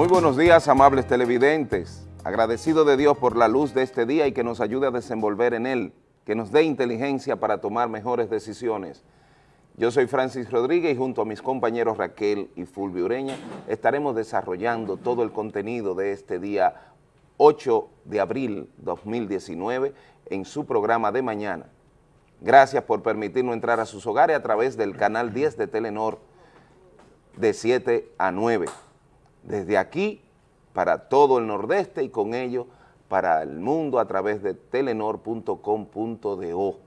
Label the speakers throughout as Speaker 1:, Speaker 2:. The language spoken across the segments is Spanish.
Speaker 1: Muy buenos días, amables televidentes. Agradecido de Dios por la luz de este día y que nos ayude a desenvolver en él, que nos dé inteligencia para tomar mejores decisiones. Yo soy Francis Rodríguez y junto a mis compañeros Raquel y Fulvio Ureña estaremos desarrollando todo el contenido de este día 8 de abril 2019 en su programa de mañana. Gracias por permitirnos entrar a sus hogares a través del canal 10 de Telenor de 7 a 9. Desde aquí para todo el nordeste y con ello para el mundo a través de telenor.com.do.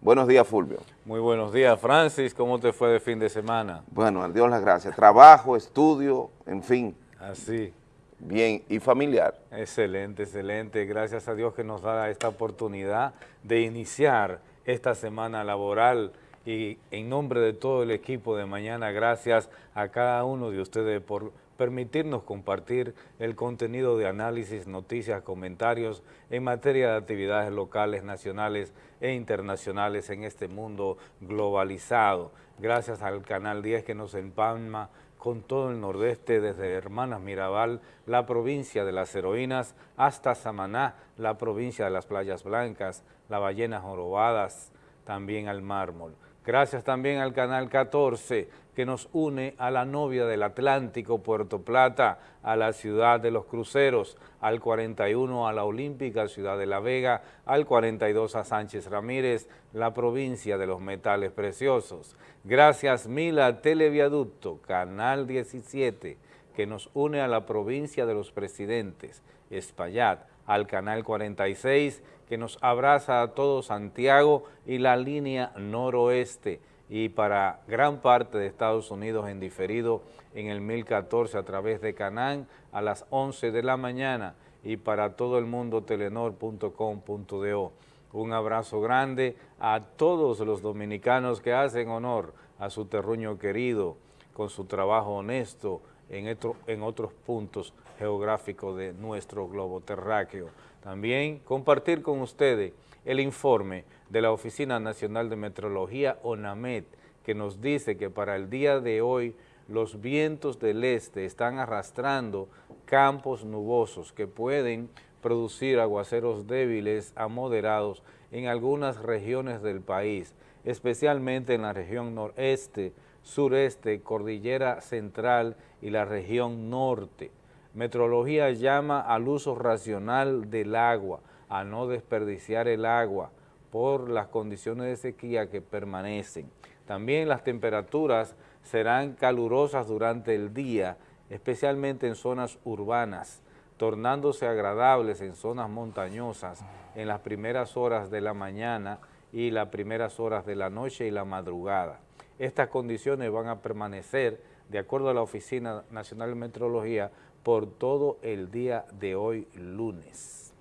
Speaker 1: Buenos días, Fulvio.
Speaker 2: Muy buenos días, Francis. ¿Cómo te fue de fin de semana?
Speaker 1: Bueno, a Dios las gracias. Trabajo, estudio, en fin.
Speaker 2: Así.
Speaker 1: Bien, ¿y familiar?
Speaker 2: Excelente, excelente. Gracias a Dios que nos da esta oportunidad de iniciar esta semana laboral y en nombre de todo el equipo de mañana, gracias a cada uno de ustedes por permitirnos compartir el contenido de análisis, noticias, comentarios en materia de actividades locales, nacionales e internacionales en este mundo globalizado. Gracias al Canal 10 que nos empalma con todo el nordeste, desde Hermanas Mirabal, la provincia de las heroínas, hasta Samaná, la provincia de las playas blancas, las ballenas jorobadas, también al mármol. Gracias también al Canal 14 que nos une a la novia del Atlántico, Puerto Plata, a la ciudad de los cruceros, al 41 a la Olímpica, Ciudad de la Vega, al 42 a Sánchez Ramírez, la provincia de los metales preciosos. Gracias mil a Televiaducto, Canal 17, que nos une a la provincia de los presidentes, Espaillat, al Canal 46, que nos abraza a todo Santiago y la línea noroeste y para gran parte de Estados Unidos en diferido en el 1014 a través de Canán a las 11 de la mañana y para todo el mundo telenor.com.do. Un abrazo grande a todos los dominicanos que hacen honor a su terruño querido con su trabajo honesto en, en otros puntos geográficos de nuestro globo terráqueo. También compartir con ustedes el informe de la Oficina Nacional de Metrología, ONAMET, que nos dice que para el día de hoy los vientos del este están arrastrando campos nubosos que pueden producir aguaceros débiles a moderados en algunas regiones del país, especialmente en la región noreste, sureste, cordillera central y la región norte. Metrología llama al uso racional del agua, a no desperdiciar el agua por las condiciones de sequía que permanecen. También las temperaturas serán calurosas durante el día, especialmente en zonas urbanas, tornándose agradables en zonas montañosas en las primeras horas de la mañana y las primeras horas de la noche y la madrugada. Estas condiciones van a permanecer, de acuerdo a la Oficina Nacional de Meteorología, por todo el día de hoy lunes.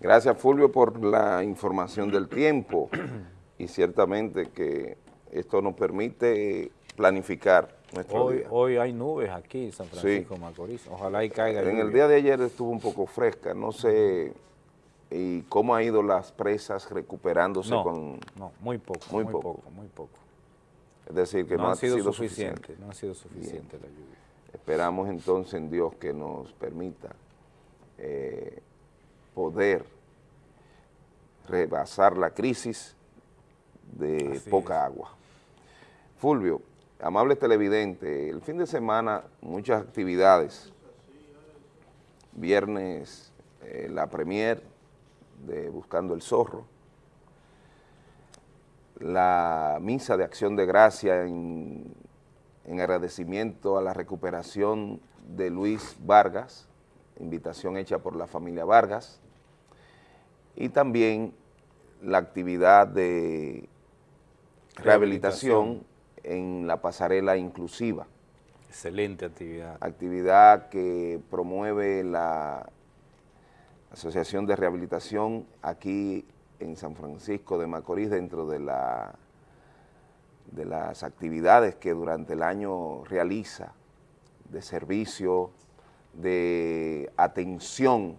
Speaker 1: Gracias Fulvio por la información del tiempo y ciertamente que esto nos permite planificar nuestro
Speaker 2: hoy,
Speaker 1: día.
Speaker 2: Hoy hay nubes aquí en San Francisco Macorís, ojalá y caiga
Speaker 1: En el día de ayer estuvo un poco fresca, no sé y cómo ha ido las presas recuperándose con...
Speaker 2: No, muy poco, muy, poco. muy poco.
Speaker 1: Es decir, que no, ha sido,
Speaker 2: suficiente, No ha sido suficiente la lluvia.
Speaker 1: Esperamos entonces en Dios que nos permita eh, poder rebasar la crisis de poca agua. Fulvio, amable televidente, el fin de semana muchas actividades. Viernes eh, la premier de Buscando el Zorro, la misa de acción de gracia en en agradecimiento a la recuperación de Luis Vargas, invitación hecha por la familia Vargas, y también la actividad de rehabilitación, en la pasarela inclusiva.
Speaker 2: Excelente actividad.
Speaker 1: Actividad que promueve la Asociación de Rehabilitación aquí en San Francisco de Macorís dentro de la de las actividades que durante el año realiza, de servicio, de atención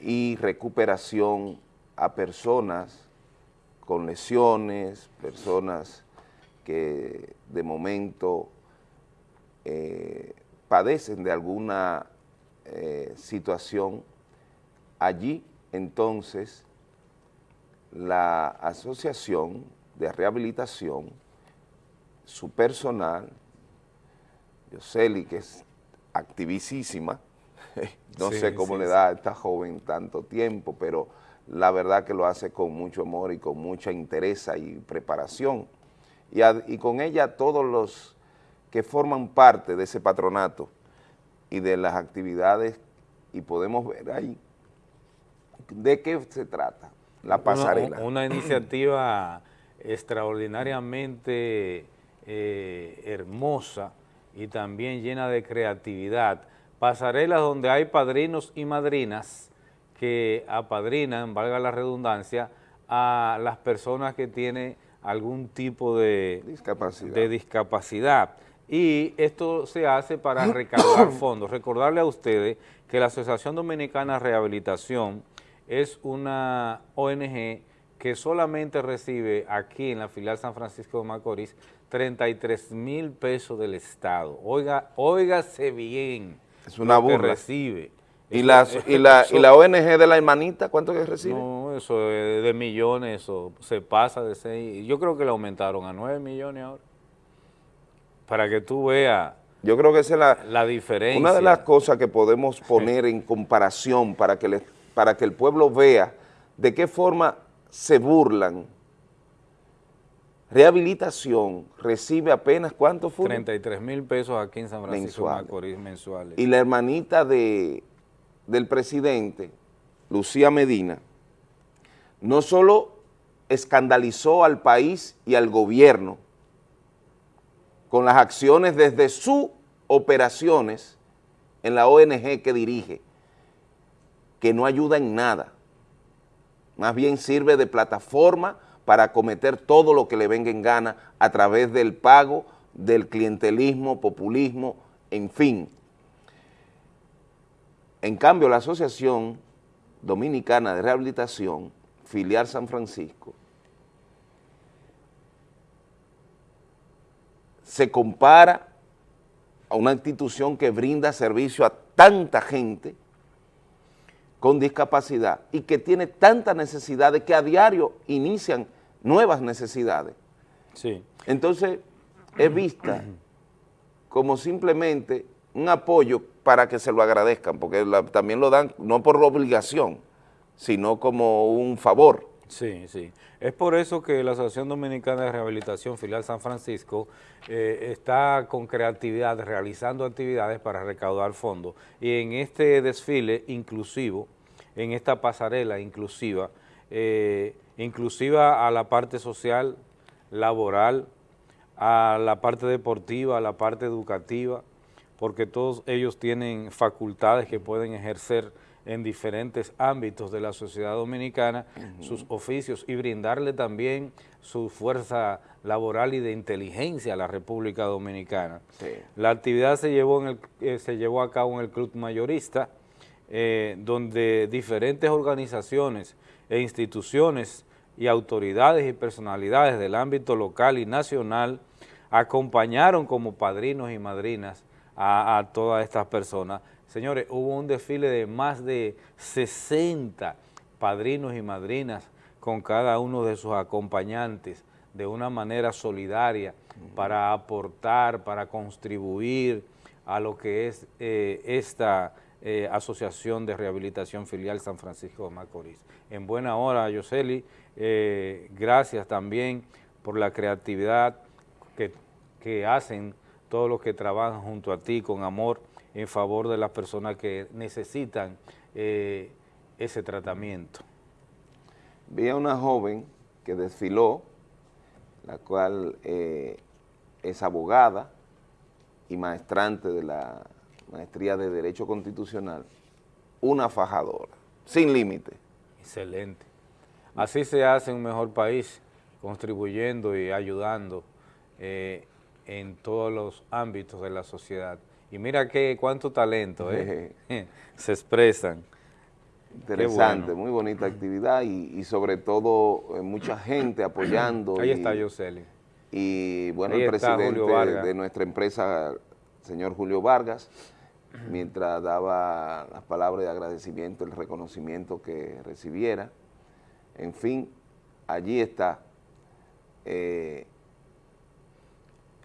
Speaker 1: y recuperación a personas con lesiones, personas que de momento eh, padecen de alguna eh, situación, allí entonces la asociación de rehabilitación, su personal, Yoseli, que es activísima, no sé cómo le da a esta joven tanto tiempo, pero la verdad que lo hace con mucho amor y con mucha interés y preparación. Y, y con ella todos los que forman parte de ese patronato y de las actividades, y podemos ver ahí de qué se trata la pasarela.
Speaker 2: Una, iniciativa extraordinariamente eh, hermosa y también llena de creatividad. Pasarelas donde hay padrinos y madrinas que apadrinan, valga la redundancia, a las personas que tienen algún tipo de discapacidad. de discapacidad. Y esto se hace para recaudar fondos. Recordarle a ustedes que la Asociación Dominicana de Rehabilitación es una ONG que solamente recibe aquí en la filial San Francisco de Macorís 33 mil pesos del Estado. Oiga, óigase bien
Speaker 1: es una
Speaker 2: lo que recibe.
Speaker 1: ¿Y, las, y, la, ¿Y la ONG de la hermanita cuánto que recibe?
Speaker 2: No, eso de, de millones, eso se pasa de seis. Yo creo que le aumentaron a 9 millones ahora. Para que tú veas
Speaker 1: yo creo que esa es la,
Speaker 2: la diferencia.
Speaker 1: Una de las cosas que podemos poner en comparación para que, para que el pueblo vea de qué forma se burlan. Rehabilitación recibe apenas, ¿cuánto fue?
Speaker 2: 33 mil pesos aquí en San Francisco Macorís mensuales.
Speaker 1: Y la hermanita de, del presidente, Lucía Medina, no solo escandalizó al país y al gobierno con las acciones desde sus operaciones en la ONG que dirige, que no ayuda en nada, más bien sirve de plataforma para cometer todo lo que le venga en gana a través del pago, del clientelismo, populismo, en fin. En cambio, la Asociación Dominicana de Rehabilitación, filial San Francisco, se compara a una institución que brinda servicio a tanta gente con discapacidad y que tiene tantas necesidades que a diario inician nuevas necesidades. Sí. Entonces, es vista como simplemente un apoyo para que se lo agradezcan, porque también lo dan no por obligación, sino como un favor.
Speaker 2: Sí, sí. Es por eso que la Asociación Dominicana de Rehabilitación Filial San Francisco eh, está con creatividad realizando actividades para recaudar fondos y en este desfile inclusivo, en esta pasarela inclusiva, eh, inclusiva a la parte social, laboral, a la parte deportiva, a la parte educativa, porque todos ellos tienen facultades que pueden ejercer en diferentes ámbitos de la sociedad dominicana, sus oficios y brindarle también su fuerza laboral y de inteligencia a la República Dominicana. La actividad se llevó, en el, eh, se llevó a cabo en el Club Mayorista, eh, donde diferentes organizaciones e instituciones y autoridades y personalidades del ámbito local y nacional acompañaron como padrinos y madrinas a, a todas estas personas. Señores, hubo un desfile de más de 60 padrinos y madrinas con cada uno de sus acompañantes de una manera solidaria para aportar, para contribuir a lo que es eh, esta eh, Asociación de Rehabilitación Filial San Francisco de Macorís. En buena hora, Yoseli, eh, gracias también por la creatividad que, hacen todos los que trabajan junto a ti con amor, en favor de las personas que necesitan eh, ese tratamiento.
Speaker 1: Vi a una joven que desfiló, la cual es abogada y maestrante de la maestría de Derecho Constitucional, una fajadora, sin límite.
Speaker 2: Excelente. Así se hace un mejor país, contribuyendo y ayudando eh, en todos los ámbitos de la sociedad. Y mira qué cuánto talento ¿eh? se expresan.
Speaker 1: Interesante, muy bonita actividad y, sobre todo eh, mucha gente apoyando.
Speaker 2: Ahí está Yoseli.
Speaker 1: Y bueno, el presidente de nuestra empresa señor Julio Vargas, mientras daba las palabras de agradecimiento, el reconocimiento que recibiera. En fin, allí está. Eh,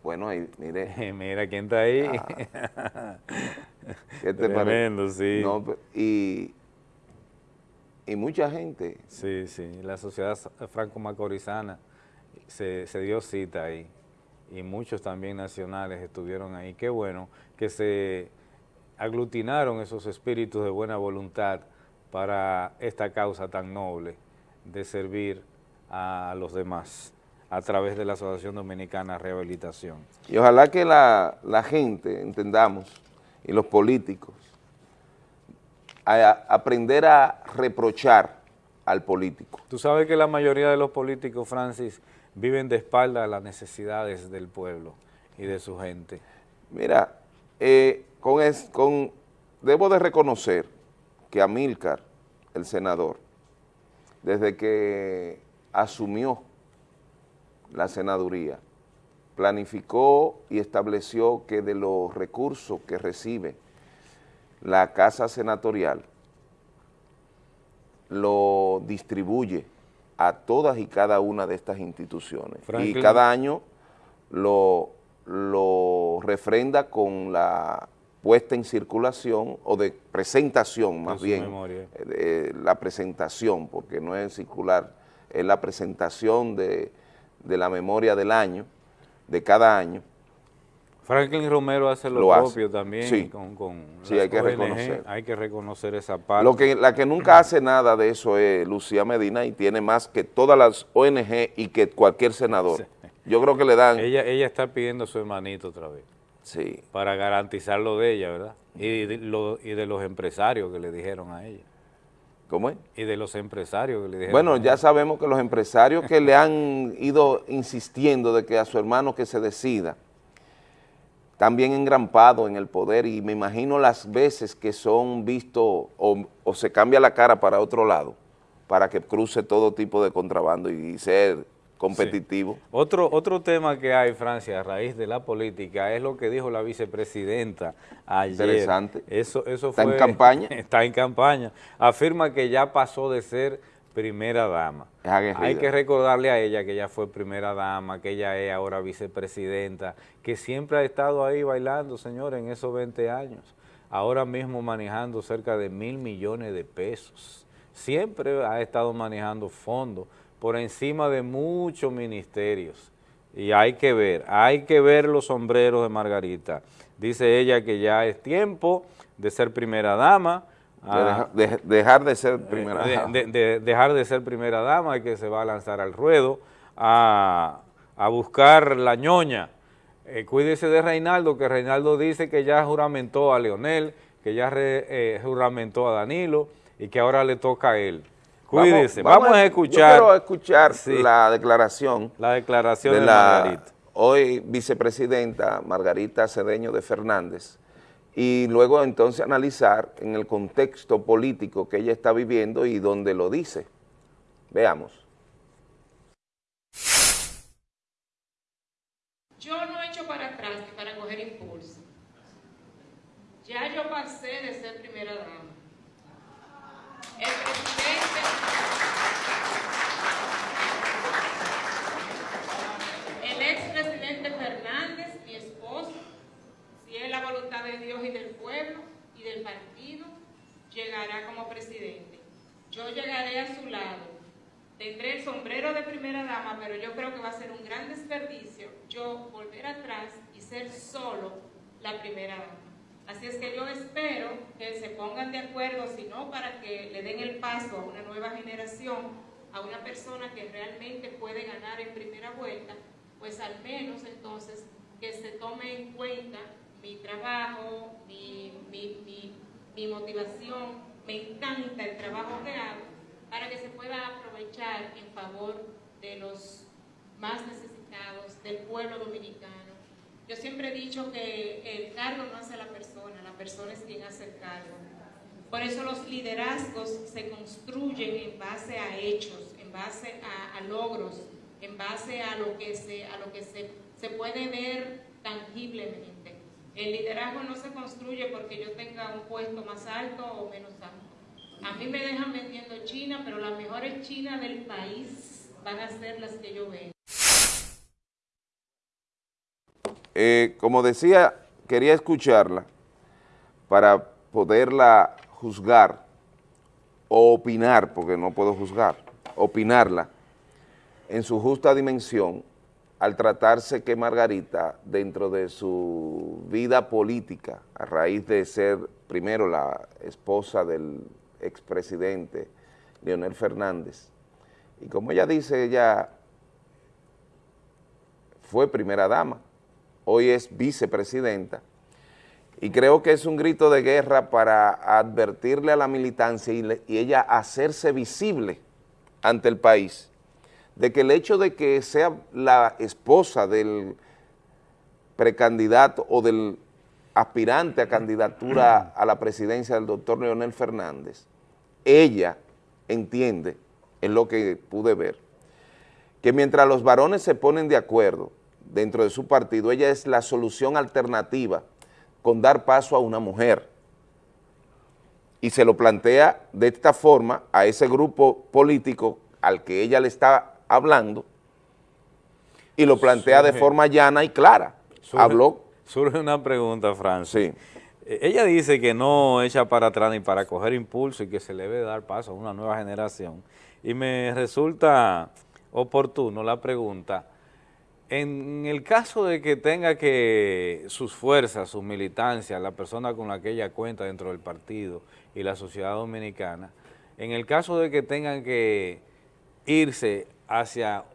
Speaker 1: bueno, ahí, mire.
Speaker 2: Mira quién está ahí.
Speaker 1: Ah. ¿Qué te Tremendo, sí. y, y mucha gente.
Speaker 2: Sí, sí, la sociedad franco-macorizana se, se dio cita ahí y muchos también nacionales estuvieron ahí. Qué bueno que se aglutinaron esos espíritus de buena voluntad para esta causa tan noble de servir a los demás a través de la Asociación Dominicana Rehabilitación.
Speaker 1: Y ojalá que la, gente, entendamos, y los políticos, a, aprender a reprochar al político.
Speaker 2: Tú sabes que la mayoría de los políticos, Francis, viven de espalda a las necesidades del pueblo y de su gente.
Speaker 1: Mira, eh, con, con, debo de reconocer que Amílcar, el senador, desde que asumió la senaduría, planificó y estableció que de los recursos que recibe la Casa Senatorial, lo distribuye a todas y cada una de estas instituciones. Y cada año lo, lo refrenda con la puesta en circulación o de presentación más bien, eh, la presentación, porque no es circular, es la presentación de, la memoria del año, de cada año,
Speaker 2: Franklin Romero hace lo, propio también
Speaker 1: sí,
Speaker 2: con, con
Speaker 1: sí, hay que reconocer.
Speaker 2: Hay que reconocer esa parte.
Speaker 1: Lo que, la que nunca hace nada de eso es Lucía Medina y tiene más que todas las ONG y que cualquier senador. Yo creo que le dan...
Speaker 2: Ella, ella está pidiendo a su hermanito otra vez.
Speaker 1: Sí.
Speaker 2: Para garantizar lo de ella, ¿verdad? Y de, lo, y de los empresarios que le dijeron a ella.
Speaker 1: ¿Cómo es?
Speaker 2: Y de los empresarios que le dijeron.
Speaker 1: Bueno, ya sabemos que los empresarios que le han ido insistiendo de que a su hermano que se decida, también engrampado en el poder y me imagino las veces que son vistos o, se cambia la cara para otro lado para que cruce todo tipo de contrabando y ser competitivo.
Speaker 2: Otro, otro tema que hay, Francia, a raíz de la política, es lo que dijo la vicepresidenta ayer.
Speaker 1: Interesante.
Speaker 2: Eso, eso
Speaker 1: ¿Está en campaña?
Speaker 2: Está en campaña. Afirma que ya pasó de ser primera dama. Hay que recordarle a ella que ella fue primera dama, que ella es ahora vicepresidenta, que siempre ha estado ahí bailando, señor, en esos 20 años. Ahora mismo manejando cerca de mil millones de pesos. Siempre ha estado manejando fondos por encima de muchos ministerios. Y hay que ver, hay que ver los sombreros de Margarita. Dice ella que ya es tiempo de ser primera dama,
Speaker 1: de dejar de ser primera
Speaker 2: dama. De, dejar de ser primera dama y que se va a lanzar al ruedo a, buscar la ñoña. Eh, cuídese de Reinaldo, que Reinaldo dice que ya juramentó a Leonel, que ya eh, juramentó a Danilo y que ahora le toca a él. Cuídese, vamos, a escuchar.
Speaker 1: quiero escuchar la declaración.
Speaker 2: La declaración de, la Margarita.
Speaker 1: Hoy vicepresidenta Margarita Cedeño de Fernández, y luego entonces analizar en el contexto político que ella está viviendo y donde lo dice. Veamos.
Speaker 3: Yo no he hecho para atrás ni para coger impulso. Ya yo pasé de ser primera dama. El presidente... El expresidente Fernández si es la voluntad de Dios del pueblo y del partido, llegará como presidente. Yo llegaré a su lado. Tendré el sombrero de primera dama, pero yo creo que va a ser un gran desperdicio yo volver atrás y ser solo la primera dama. Así es que yo espero que se pongan de acuerdo, si no para que le den el paso a una nueva generación, a una persona que realmente puede ganar en primera vuelta, pues al menos entonces que se tome en cuenta mi trabajo, mi, motivación, me encanta el trabajo que hago, para que se pueda aprovechar en favor de los más necesitados, del pueblo dominicano. Yo siempre he dicho que el cargo no hace a la persona, la persona es quien hace el cargo. Por eso los liderazgos se construyen en base a hechos, en base a, logros, en base a lo que se, a lo que se, se puede ver tangiblemente. El liderazgo no se construye porque yo tenga un puesto más alto o menos alto. A mí me dejan vendiendo China, pero las mejores chinas del país van a ser las que yo veo.
Speaker 1: Eh, como decía, quería escucharla para poderla juzgar o opinar, porque no puedo juzgar, opinarla en su justa dimensión al tratarse que Margarita, dentro de su vida política, a raíz de ser primero la esposa del expresidente Leonel Fernández, y como ella dice, ella fue primera dama, hoy es vicepresidenta, y creo que es un grito de guerra para advertirle a la militancia y, y ella hacerse visible ante el país, de que el hecho de que sea la esposa del precandidato o del aspirante a candidatura a la presidencia del doctor Leonel Fernández, ella entiende, en lo que pude ver, que mientras los varones se ponen de acuerdo dentro de su partido, ella es la solución alternativa con dar paso a una mujer. Y se lo plantea de esta forma a ese grupo político al que ella le está hablando y lo plantea de forma llana y clara.
Speaker 2: Surge,
Speaker 1: Habló.
Speaker 2: Surge una pregunta, Francis.
Speaker 1: Sí.
Speaker 2: Eh, Ella dice que no echa para atrás ni para coger impulso y que se le debe dar paso a una nueva generación. Y me resulta oportuno la pregunta, en el caso de que tenga que sus fuerzas, sus militancias, la persona con la que ella cuenta dentro del partido y la sociedad dominicana, en el caso de que tengan que irse hacia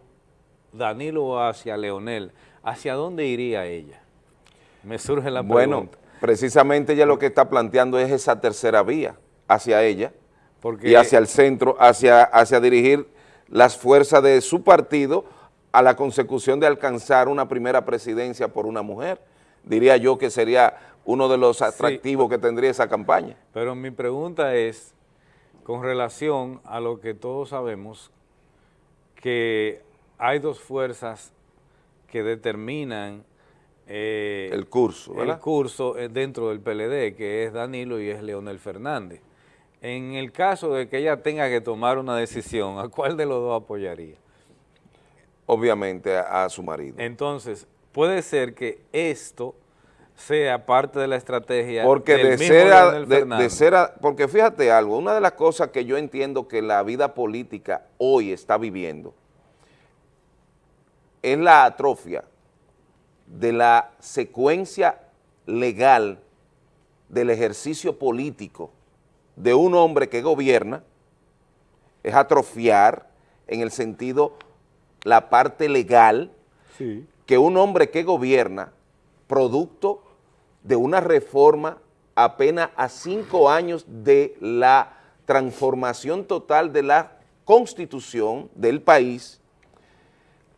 Speaker 2: Danilo o hacia Leonel, ¿hacia dónde iría ella? Me surge la
Speaker 1: Bueno,
Speaker 2: pregunta.
Speaker 1: precisamente ella lo que está planteando es esa tercera vía hacia ella
Speaker 2: Porque
Speaker 1: y hacia el centro, hacia, hacia dirigir las fuerzas de su partido a la consecución de alcanzar una primera presidencia por una mujer. Diría yo que sería uno de los atractivos que tendría esa campaña.
Speaker 2: Pero mi pregunta es, con relación a lo que todos sabemos, que hay dos fuerzas que determinan eh,
Speaker 1: El curso, ¿verdad?
Speaker 2: el curso eh, dentro del PLD, que es Danilo y es Leonel Fernández. En el caso de que ella tenga que tomar una decisión, ¿a cuál de los dos apoyaría?
Speaker 1: Obviamente a, a su marido.
Speaker 2: Entonces, puede ser que esto sea parte de la estrategia
Speaker 1: Porque
Speaker 2: del
Speaker 1: de
Speaker 2: mismo
Speaker 1: ser, a- de- ser a- porque fíjate algo, una de las cosas que yo entiendo que la vida política hoy está viviendo es la atrofia de la secuencia legal del ejercicio político de un hombre que gobierna, es atrofiar en el sentido la parte legal
Speaker 2: Sí.
Speaker 1: que un hombre que gobierna, producto de una reforma apenas a cinco años de la transformación total de la constitución del país,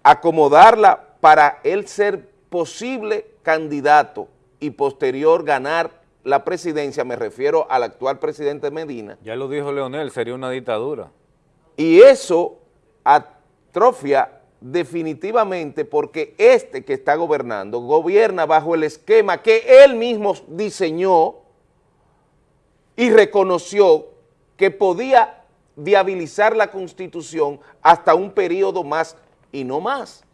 Speaker 1: acomodarla para él ser posible candidato y posterior ganar la presidencia, me refiero al actual presidente Medina,
Speaker 2: Ya lo dijo Leonel, sería una dictadura.
Speaker 1: y eso atrofia definitivamente porque este que está gobernando gobierna bajo el esquema que él mismo diseñó y reconoció que podía viabilizar la constitución hasta un periodo más y no más.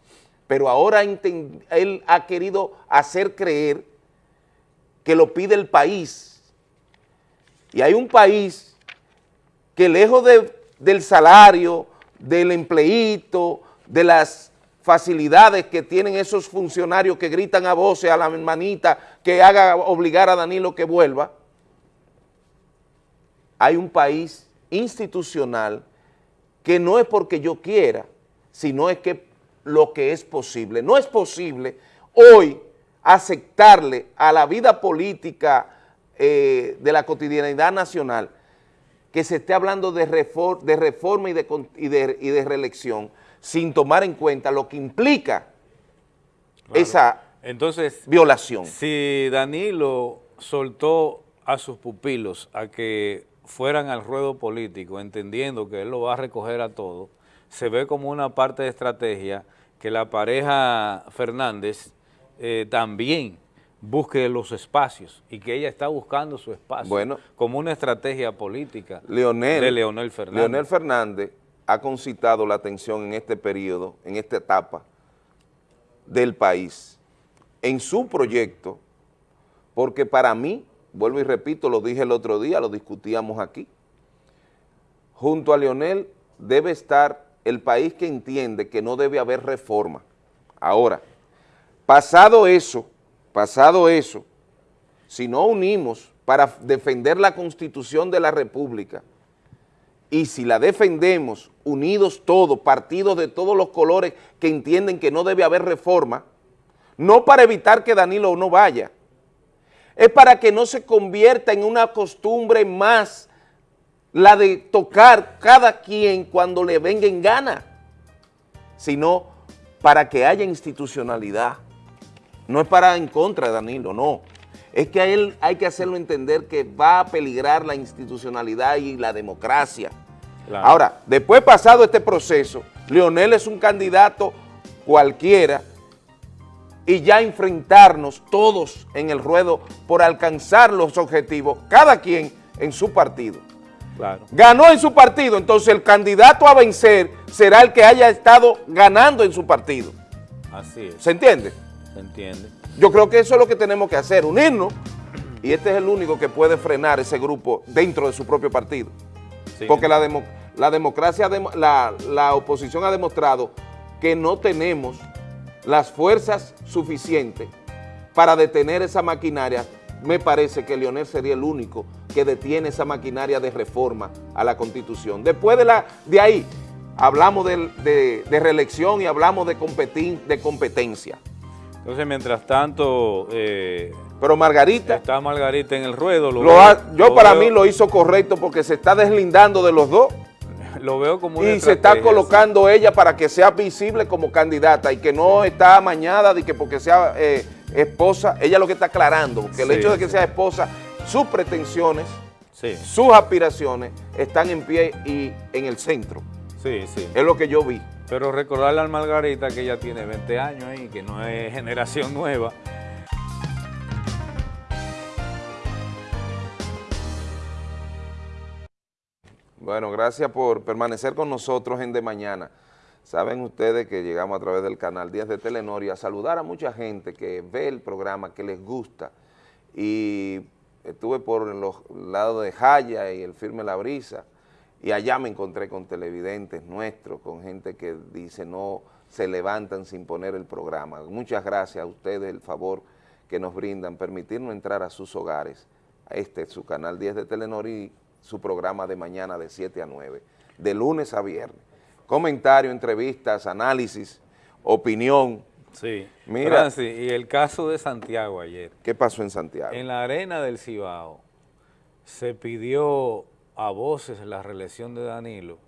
Speaker 1: Pero ahora él ha querido hacer creer que lo pide el país. Y hay un país que lejos de- del salario, del empleíto, de las facilidades que tienen esos funcionarios que gritan a voces a la hermanita que haga obligar a Danilo que vuelva, hay un país institucional que no es porque yo quiera, sino es que lo que es posible. No es posible hoy aceptarle a la vida política eh, de la cotidianidad nacional que se esté hablando de, refor- de reforma y de reelección sin tomar en cuenta lo que implica esa
Speaker 2: Entonces,
Speaker 1: violación.
Speaker 2: si Danilo soltó a sus pupilos a que fueran al ruedo político, entendiendo que él lo va a recoger a todo, se ve como una parte de estrategia que la pareja Fernández eh, también busque los espacios y que ella está buscando su espacio
Speaker 1: Bueno.
Speaker 2: como una estrategia política
Speaker 1: Leonel,
Speaker 2: de Leonel Fernández.
Speaker 1: Leonel Fernández ha concitado la atención en este periodo, en esta etapa del país, en su proyecto, porque para mí, vuelvo y repito, lo dije el otro día, lo discutíamos aquí, junto a Leonel debe estar el país que entiende que no debe haber reforma. Ahora, pasado eso, pasado eso, si no unimos para defender la Constitución de la República y si la defendemos unidos todos, partidos de todos los colores que entienden que no debe haber reforma, no para evitar que Danilo no vaya, es para que no se convierta en una costumbre más la de tocar cada quien cuando le venga en gana, sino para que haya institucionalidad. No es para en contra de Danilo, no. Es que a él hay que hacerlo entender que va a peligrar la institucionalidad y la democracia.
Speaker 2: Claro.
Speaker 1: Ahora, después pasado este proceso, Leonel es un candidato cualquiera y ya enfrentarnos todos en el ruedo por alcanzar los objetivos, cada quien en su partido.
Speaker 2: Claro.
Speaker 1: Ganó en su partido, entonces el candidato a vencer será el que haya estado ganando en su partido.
Speaker 2: Así es,
Speaker 1: ¿Se entiende?
Speaker 2: se entiende.
Speaker 1: Yo creo que eso es lo que tenemos que hacer, unirnos, y este es el único que puede frenar ese grupo dentro de su propio partido.
Speaker 2: Sí.
Speaker 1: Porque la, demo- la democracia, demo- la, la oposición ha demostrado que no tenemos las fuerzas suficientes para detener esa maquinaria. Me parece que Leonel sería el único que detiene esa maquinaria de reforma a la Constitución. Después de, la, de ahí, hablamos de, de reelección y hablamos de, de competencia.
Speaker 2: Entonces, mientras tanto, eh,
Speaker 1: Pero Margarita,
Speaker 2: está Margarita en el ruedo. Lo
Speaker 1: lo ha- yo
Speaker 2: lo
Speaker 1: para
Speaker 2: veo-
Speaker 1: mí lo hizo correcto porque se está deslindando de los dos.
Speaker 2: lo veo como una
Speaker 1: y se está colocando ella para que sea visible como candidata y que no está amañada de que porque sea eh, esposa, ella lo que está aclarando, que el
Speaker 2: Sí,
Speaker 1: hecho de que sea esposa, sus pretensiones, sus aspiraciones están en pie y en el centro.
Speaker 2: sí, sí.
Speaker 1: Es lo que yo vi.
Speaker 2: Pero recordarle a Margarita que ella tiene 20 años y que no es generación nueva.
Speaker 1: Bueno, gracias por permanecer con nosotros en De Mañana. Saben ustedes que llegamos a través del canal 10 de Telenor y a saludar a mucha gente que ve el programa, que les gusta. Y estuve por los lados de Jaya y el Firme La Brisa y allá me encontré con televidentes nuestros, con gente que dice no se levantan sin poner el programa. Muchas gracias a ustedes el favor que nos brindan, permitirnos entrar a sus hogares. Este es su canal 10 de Telenor y su programa de mañana de 7 a 9, de lunes a viernes. Comentarios, entrevistas, análisis, opinión.
Speaker 2: Sí.
Speaker 1: Mira.
Speaker 2: Francis, y el caso de Santiago ayer.
Speaker 1: ¿Qué pasó en Santiago?
Speaker 2: En la arena del Cibao se pidió a voces la reelección de Danilo.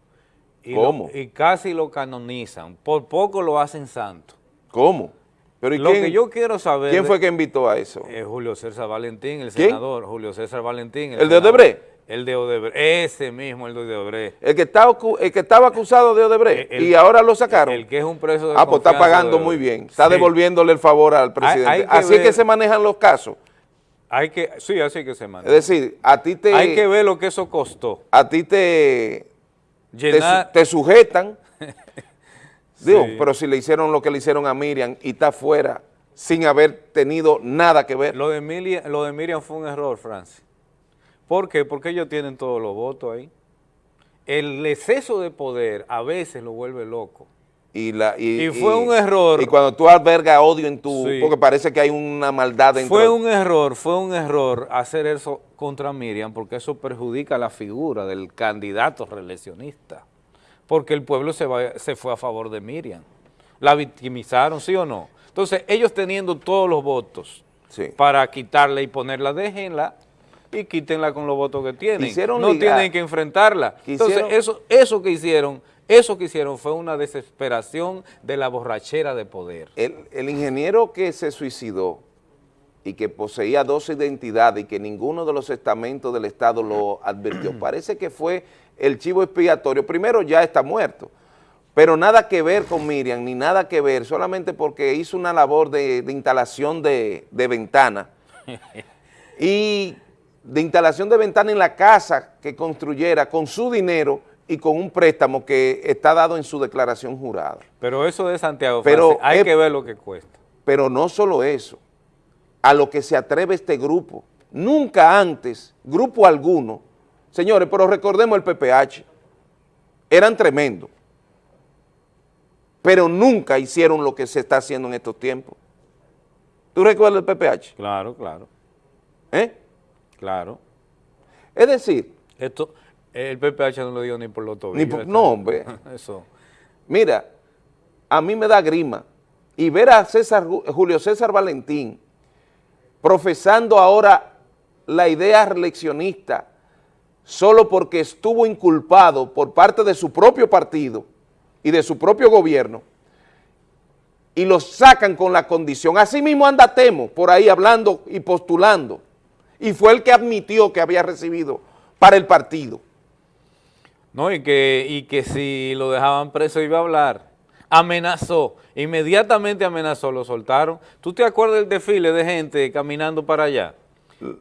Speaker 2: Y
Speaker 1: ¿Cómo?
Speaker 2: Lo, y casi lo canonizan. Por poco lo hacen santo.
Speaker 1: ¿Cómo? Pero ¿y
Speaker 2: Lo
Speaker 1: quién,
Speaker 2: que yo quiero saber...
Speaker 1: quién
Speaker 2: de-
Speaker 1: fue que invitó a eso?
Speaker 2: Eh, Julio César Valentín, el
Speaker 1: ¿Quién?
Speaker 2: senador. Julio César Valentín.
Speaker 1: ¿El de
Speaker 2: senador.
Speaker 1: Odebrecht?
Speaker 2: El de Odebrecht. Ese mismo, el de Odebrecht.
Speaker 1: El que, está, el que estaba acusado de Odebrecht
Speaker 2: El-
Speaker 1: y ahora lo sacaron.
Speaker 2: El que es un preso de
Speaker 1: ah, pues está pagando muy bien. Está
Speaker 2: Sí.
Speaker 1: devolviéndole el favor al presidente.
Speaker 2: hay
Speaker 1: así es que se manejan los casos.
Speaker 2: Hay que, sí, así que se
Speaker 1: Es
Speaker 2: maneja.
Speaker 1: decir, a ti te,
Speaker 2: Hay que ver lo que eso costó.
Speaker 1: a ti te, te, su-
Speaker 2: Llenar,
Speaker 1: te sujetan. Digo,
Speaker 2: Sí.
Speaker 1: pero si le hicieron lo que le hicieron a Miriam y está fuera sin haber tenido nada que ver.
Speaker 2: Lo de, Emilia- lo de Miriam fue un error, Francis. ¿Por qué? Porque ellos tienen todos los votos ahí. El exceso de poder a veces lo vuelve loco.
Speaker 1: Y, la, y,
Speaker 2: Y fue un error.
Speaker 1: Y cuando tú albergas odio en tu...
Speaker 2: Sí.
Speaker 1: Porque parece que hay una maldad dentro.
Speaker 2: Fue un error, fue un error hacer eso contra Miriam porque eso perjudica la figura del candidato reeleccionista. Porque el pueblo se, va- se fue a favor de Miriam. La victimizaron, ¿sí o no? Entonces, ellos teniendo todos los votos
Speaker 1: Sí.
Speaker 2: para quitarla y ponerla, déjenla y quítenla con los votos que tienen.
Speaker 1: Quisieron
Speaker 2: no
Speaker 1: ligar.
Speaker 2: tienen que enfrentarla. Entonces, eso, eso que hicieron, eso que hicieron fue una desesperación de la borrachera de poder.
Speaker 1: El, el ingeniero que se suicidó y que poseía dos identidades y que ninguno de los estamentos del Estado lo advirtió, parece que fue el chivo expiatorio. Primero, ya está muerto, pero nada que ver con Miriam, ni nada que ver, solamente porque hizo una labor de, de instalación de, de ventana y de instalación de ventana en la casa que construyera con su dinero y con un préstamo que está dado en su declaración jurada.
Speaker 2: Pero eso de Santiago,
Speaker 1: Pero
Speaker 2: Francis, hay
Speaker 1: es-
Speaker 2: que ver lo que cuesta.
Speaker 1: Pero no solo eso, a lo que se atreve este grupo. Nunca antes, grupo alguno, señores, pero recordemos el PPH, eran tremendos, pero nunca hicieron lo que se está haciendo en estos tiempos. ¿Tú recuerdas el PPH?
Speaker 2: Claro, claro,
Speaker 1: ¿Eh?
Speaker 2: Claro.
Speaker 1: Es decir,
Speaker 2: Esto, el PPH no lo dio ni por los tobillos.
Speaker 1: Ni por-
Speaker 2: esto-
Speaker 1: no, hombre.
Speaker 2: Eso.
Speaker 1: Mira, a mí me da grima y ver a César, Julio César Valentín profesando ahora la idea reeleccionista solo porque estuvo inculpado por parte de su propio partido y de su propio gobierno y lo sacan con la condición. Así mismo anda Temo por ahí hablando y postulando y fue el que admitió que había recibido para el partido.
Speaker 2: No, y que, y que si lo dejaban preso iba a hablar. Amenazó, inmediatamente amenazó, lo soltaron. ¿Tú te acuerdas del desfile de gente caminando para allá?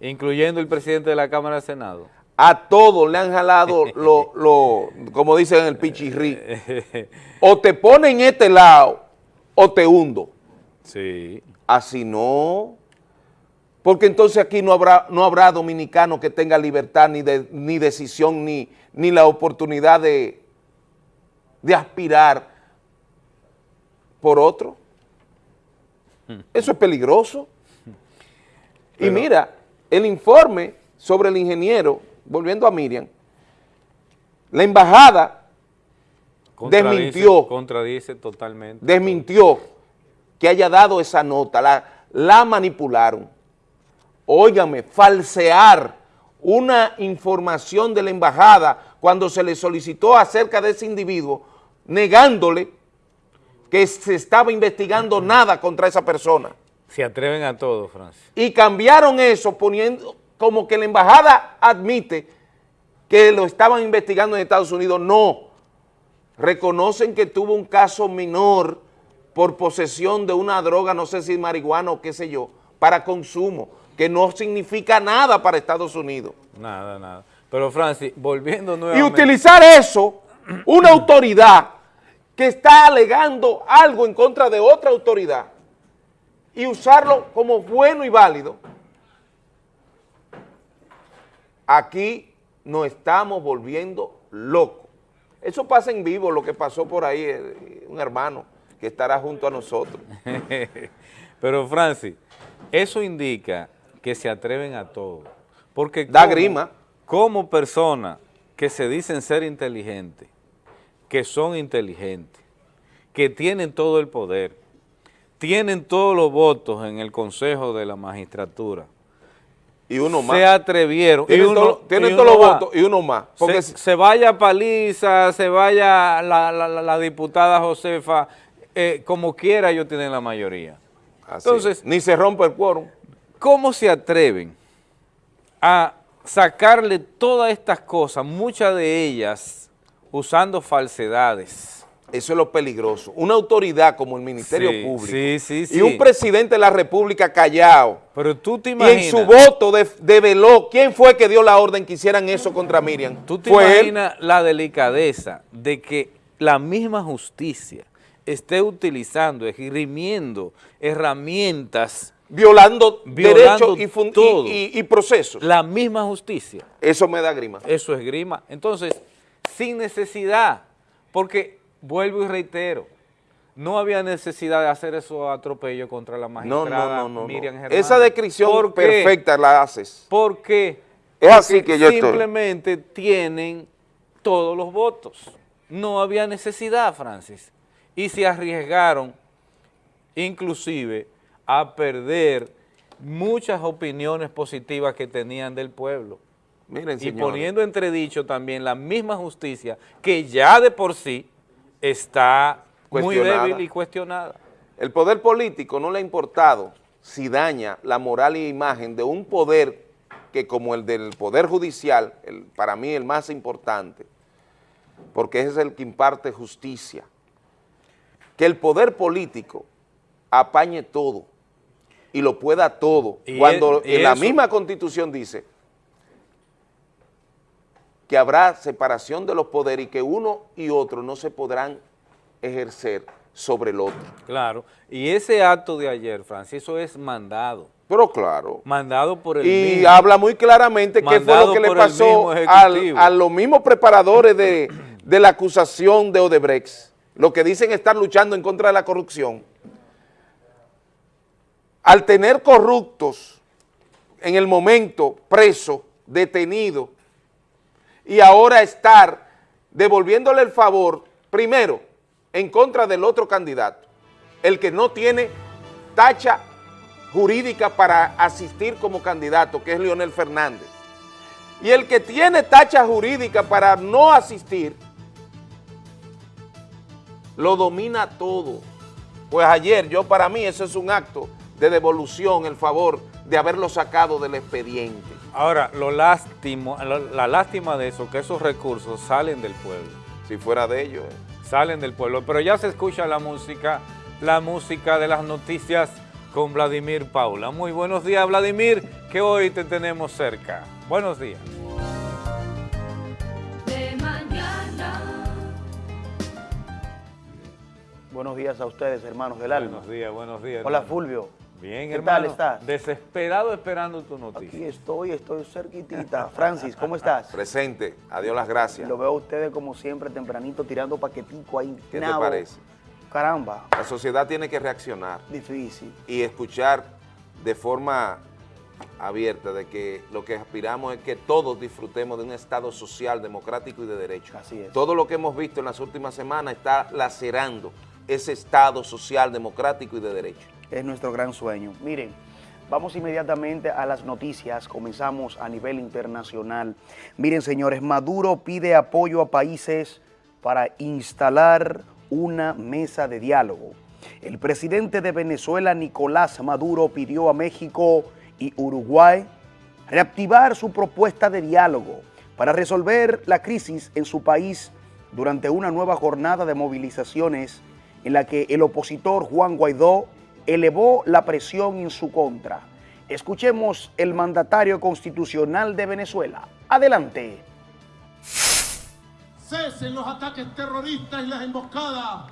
Speaker 2: Incluyendo el presidente de la Cámara de Senado.
Speaker 1: a todos le han jalado lo, lo- como dicen en el pichirrí, o te ponen en este lado o te hundo.
Speaker 2: Sí.
Speaker 1: Así no, porque entonces aquí no habrá, no habrá dominicano que tenga libertad ni, de, ni decisión ni, ni la oportunidad de, de aspirar por otro. Eso es peligroso. Y mira, el informe sobre el ingeniero, volviendo a Miriam, la embajada
Speaker 2: Contradice-
Speaker 1: Desmintió.
Speaker 2: Contradice totalmente.
Speaker 1: desmintió que haya dado esa nota, la, la manipularon. Óigame, falsear una información de la embajada cuando se le solicitó acerca de ese individuo, negándole que se estaba investigando nada contra esa persona.
Speaker 2: Se atreven a todo, Francis.
Speaker 1: Y cambiaron eso poniendo como que la embajada admite que lo estaban investigando en Estados Unidos. No, reconocen que tuvo un caso menor por posesión de una droga, no sé si marihuana o qué sé yo, para consumo, que no significa nada para Estados Unidos.
Speaker 2: Nada, nada. Pero Francis, volviendo
Speaker 1: Y
Speaker 2: nuevamente.
Speaker 1: utilizar eso, una autoridad que está alegando algo en contra de otra autoridad, y usarlo como bueno y válido, aquí nos estamos volviendo locos. Eso pasa en vivo, lo que pasó por ahí, eh, un hermano que estará junto a nosotros.
Speaker 2: Pero Francis, eso indica que se atreven a todo. Porque
Speaker 1: Da
Speaker 2: como-
Speaker 1: grima.
Speaker 2: Como personas que se dicen ser inteligentes, que son inteligentes, que tienen todo el poder, tienen todos los votos en el Consejo de la Magistratura,
Speaker 1: Y uno más.
Speaker 2: se atrevieron.
Speaker 1: Tienen,
Speaker 2: y uno-
Speaker 1: todo- tienen
Speaker 2: y
Speaker 1: todos los votos y uno más. Porque
Speaker 2: se, se vaya Paliza, se vaya la, la- la- la diputada Josefa, eh, como quiera ellos tienen la mayoría.
Speaker 1: Así,
Speaker 2: Entonces-
Speaker 1: ni se rompe el quórum.
Speaker 2: ¿Cómo se atreven a sacarle todas estas cosas, muchas de ellas usando falsedades?
Speaker 1: Eso es lo peligroso. Una autoridad como el Ministerio
Speaker 2: Sí,
Speaker 1: Público
Speaker 2: sí, sí,
Speaker 1: y un presidente de la República callado
Speaker 2: Pero tú te
Speaker 1: y en
Speaker 2: imaginas,
Speaker 1: su voto de- develó quién fue que dio la orden que hicieran eso contra Miriam.
Speaker 2: tú te
Speaker 1: él.
Speaker 2: imaginas la delicadeza de que la misma justicia esté utilizando, esgrimiendo herramientas,
Speaker 1: violando,
Speaker 2: Violando
Speaker 1: derechos y, fun- y-
Speaker 2: todo.
Speaker 1: y- y procesos.
Speaker 2: la misma justicia.
Speaker 1: Eso me da grima.
Speaker 2: Eso es grima. Entonces, sin necesidad, porque vuelvo y reitero, no había necesidad de hacer esos atropellos contra la magistrada
Speaker 1: no, no, no.
Speaker 2: Miriam Germán.
Speaker 1: Esa descripción perfecta la haces.
Speaker 2: Porque
Speaker 1: Es así que yo estoy.
Speaker 2: simplemente tienen todos los votos. No había necesidad, Francis. Y se arriesgaron inclusive a perder muchas opiniones positivas que tenían del pueblo.
Speaker 1: Miren,
Speaker 2: Y poniendo entredicho también la misma justicia que ya de por sí está muy débil y cuestionada.
Speaker 1: El poder político no le ha importado si daña la moral y imagen de un poder que como el del poder judicial, el- para mí el más importante, porque ese es el que imparte justicia que el poder político apañe todo y lo pueda todo,
Speaker 2: Y
Speaker 1: cuando en la misma constitución dice que habrá separación de los poderes y que uno y otro no se podrán ejercer sobre el otro.
Speaker 2: Claro. Y ese acto de ayer, Francis, eso es mandado.
Speaker 1: Pero claro,
Speaker 2: Mandado por el
Speaker 1: y
Speaker 2: mismo.
Speaker 1: habla muy claramente qué fue lo que le pasó al- a los mismos preparadores de, de la acusación de Odebrecht, lo que dicen estar luchando en contra de la corrupción. Al tener corruptos en el momento presos, detenidos, y ahora estar devolviéndole el favor, primero, en contra del otro candidato, el que no tiene tacha jurídica para asistir como candidato, que es Leonel Fernández. Y el que tiene tacha jurídica para no asistir, lo domina todo. Pues ayer, yo para mí, eso es un acto de devolución, el favor de haberlo sacado del expediente.
Speaker 2: Ahora, lo lástimo, la lástima de eso, que esos recursos salen del pueblo.
Speaker 1: Si fuera de ellos. eh.
Speaker 2: Salen del pueblo. Pero ya se escucha la música, la música de las noticias con Vladimir Paula. Muy buenos días, Vladimir, que hoy te tenemos cerca. Buenos días.
Speaker 4: de mañana.
Speaker 5: Buenos días a ustedes, hermanos del alma.
Speaker 2: Buenos días, buenos días.
Speaker 5: Hola,
Speaker 2: hermano.
Speaker 5: Fulvio.
Speaker 2: Bien,
Speaker 5: ¿Qué
Speaker 2: hermano.
Speaker 5: tal estás?
Speaker 2: Desesperado esperando tu
Speaker 5: Aquí
Speaker 2: noticia.
Speaker 5: estoy, estoy cerquitita. Francis, ¿cómo estás?
Speaker 1: Presente, adiós las gracias.
Speaker 5: Lo veo a ustedes como siempre tempranito tirando paquetico ahí.
Speaker 1: ¿Qué te parece?
Speaker 5: Caramba,
Speaker 1: La sociedad tiene que reaccionar
Speaker 5: difícil.
Speaker 1: y escuchar de forma abierta de que lo que aspiramos es que todos disfrutemos de un Estado social, democrático y de derecho.
Speaker 5: Así es.
Speaker 1: Todo lo que hemos visto en las últimas semanas está lacerando ese Estado social, democrático y de derecho.
Speaker 5: Es nuestro gran sueño. Miren, vamos inmediatamente a las noticias. Comenzamos a nivel internacional. Miren, señores, Maduro pide apoyo a países para instalar una mesa de diálogo. El presidente de Venezuela, Nicolás Maduro, pidió a México y Uruguay reactivar su propuesta de diálogo para resolver la crisis en su país durante una nueva jornada de movilizaciones en la que el opositor Juan Guaidó elevó la presión en su contra. Escuchemos el mandatario constitucional de Venezuela. Adelante.
Speaker 6: cesen los ataques terroristas y las emboscadas.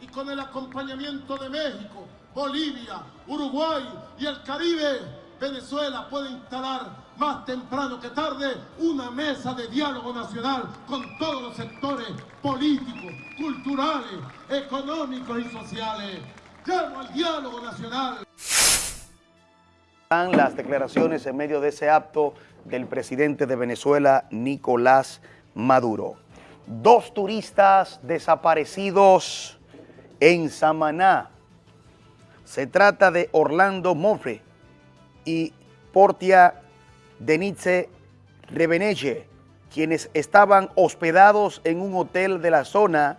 Speaker 6: Y con el acompañamiento de México, Bolivia, Uruguay y el Caribe, Venezuela puede instalar más temprano que tarde una mesa de diálogo nacional con todos los sectores políticos, culturales, económicos y sociales. Llamo al diálogo nacional.
Speaker 5: Las declaraciones en medio de ese acto del presidente de Venezuela, Nicolás Maduro. Dos turistas desaparecidos en Samaná. Se trata de Orlando Mofre y Portia Denitze Rebenelle, quienes estaban hospedados en un hotel de la zona,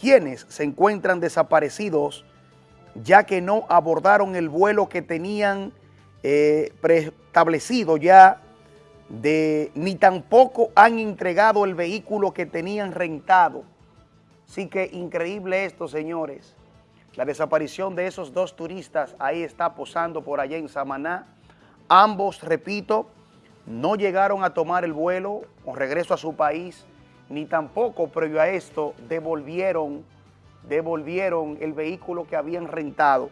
Speaker 5: quienes se encuentran desaparecidos ya que no abordaron el vuelo que tenían eh, preestablecido ya, de, ni tampoco han entregado el vehículo que tenían rentado. Así que increíble esto, señores. La desaparición de esos dos turistas ahí está posando por allá en Samaná. Ambos, repito, no llegaron a tomar el vuelo o regreso a su país, ni tampoco previo a esto devolvieron devolvieron el vehículo que habían rentado.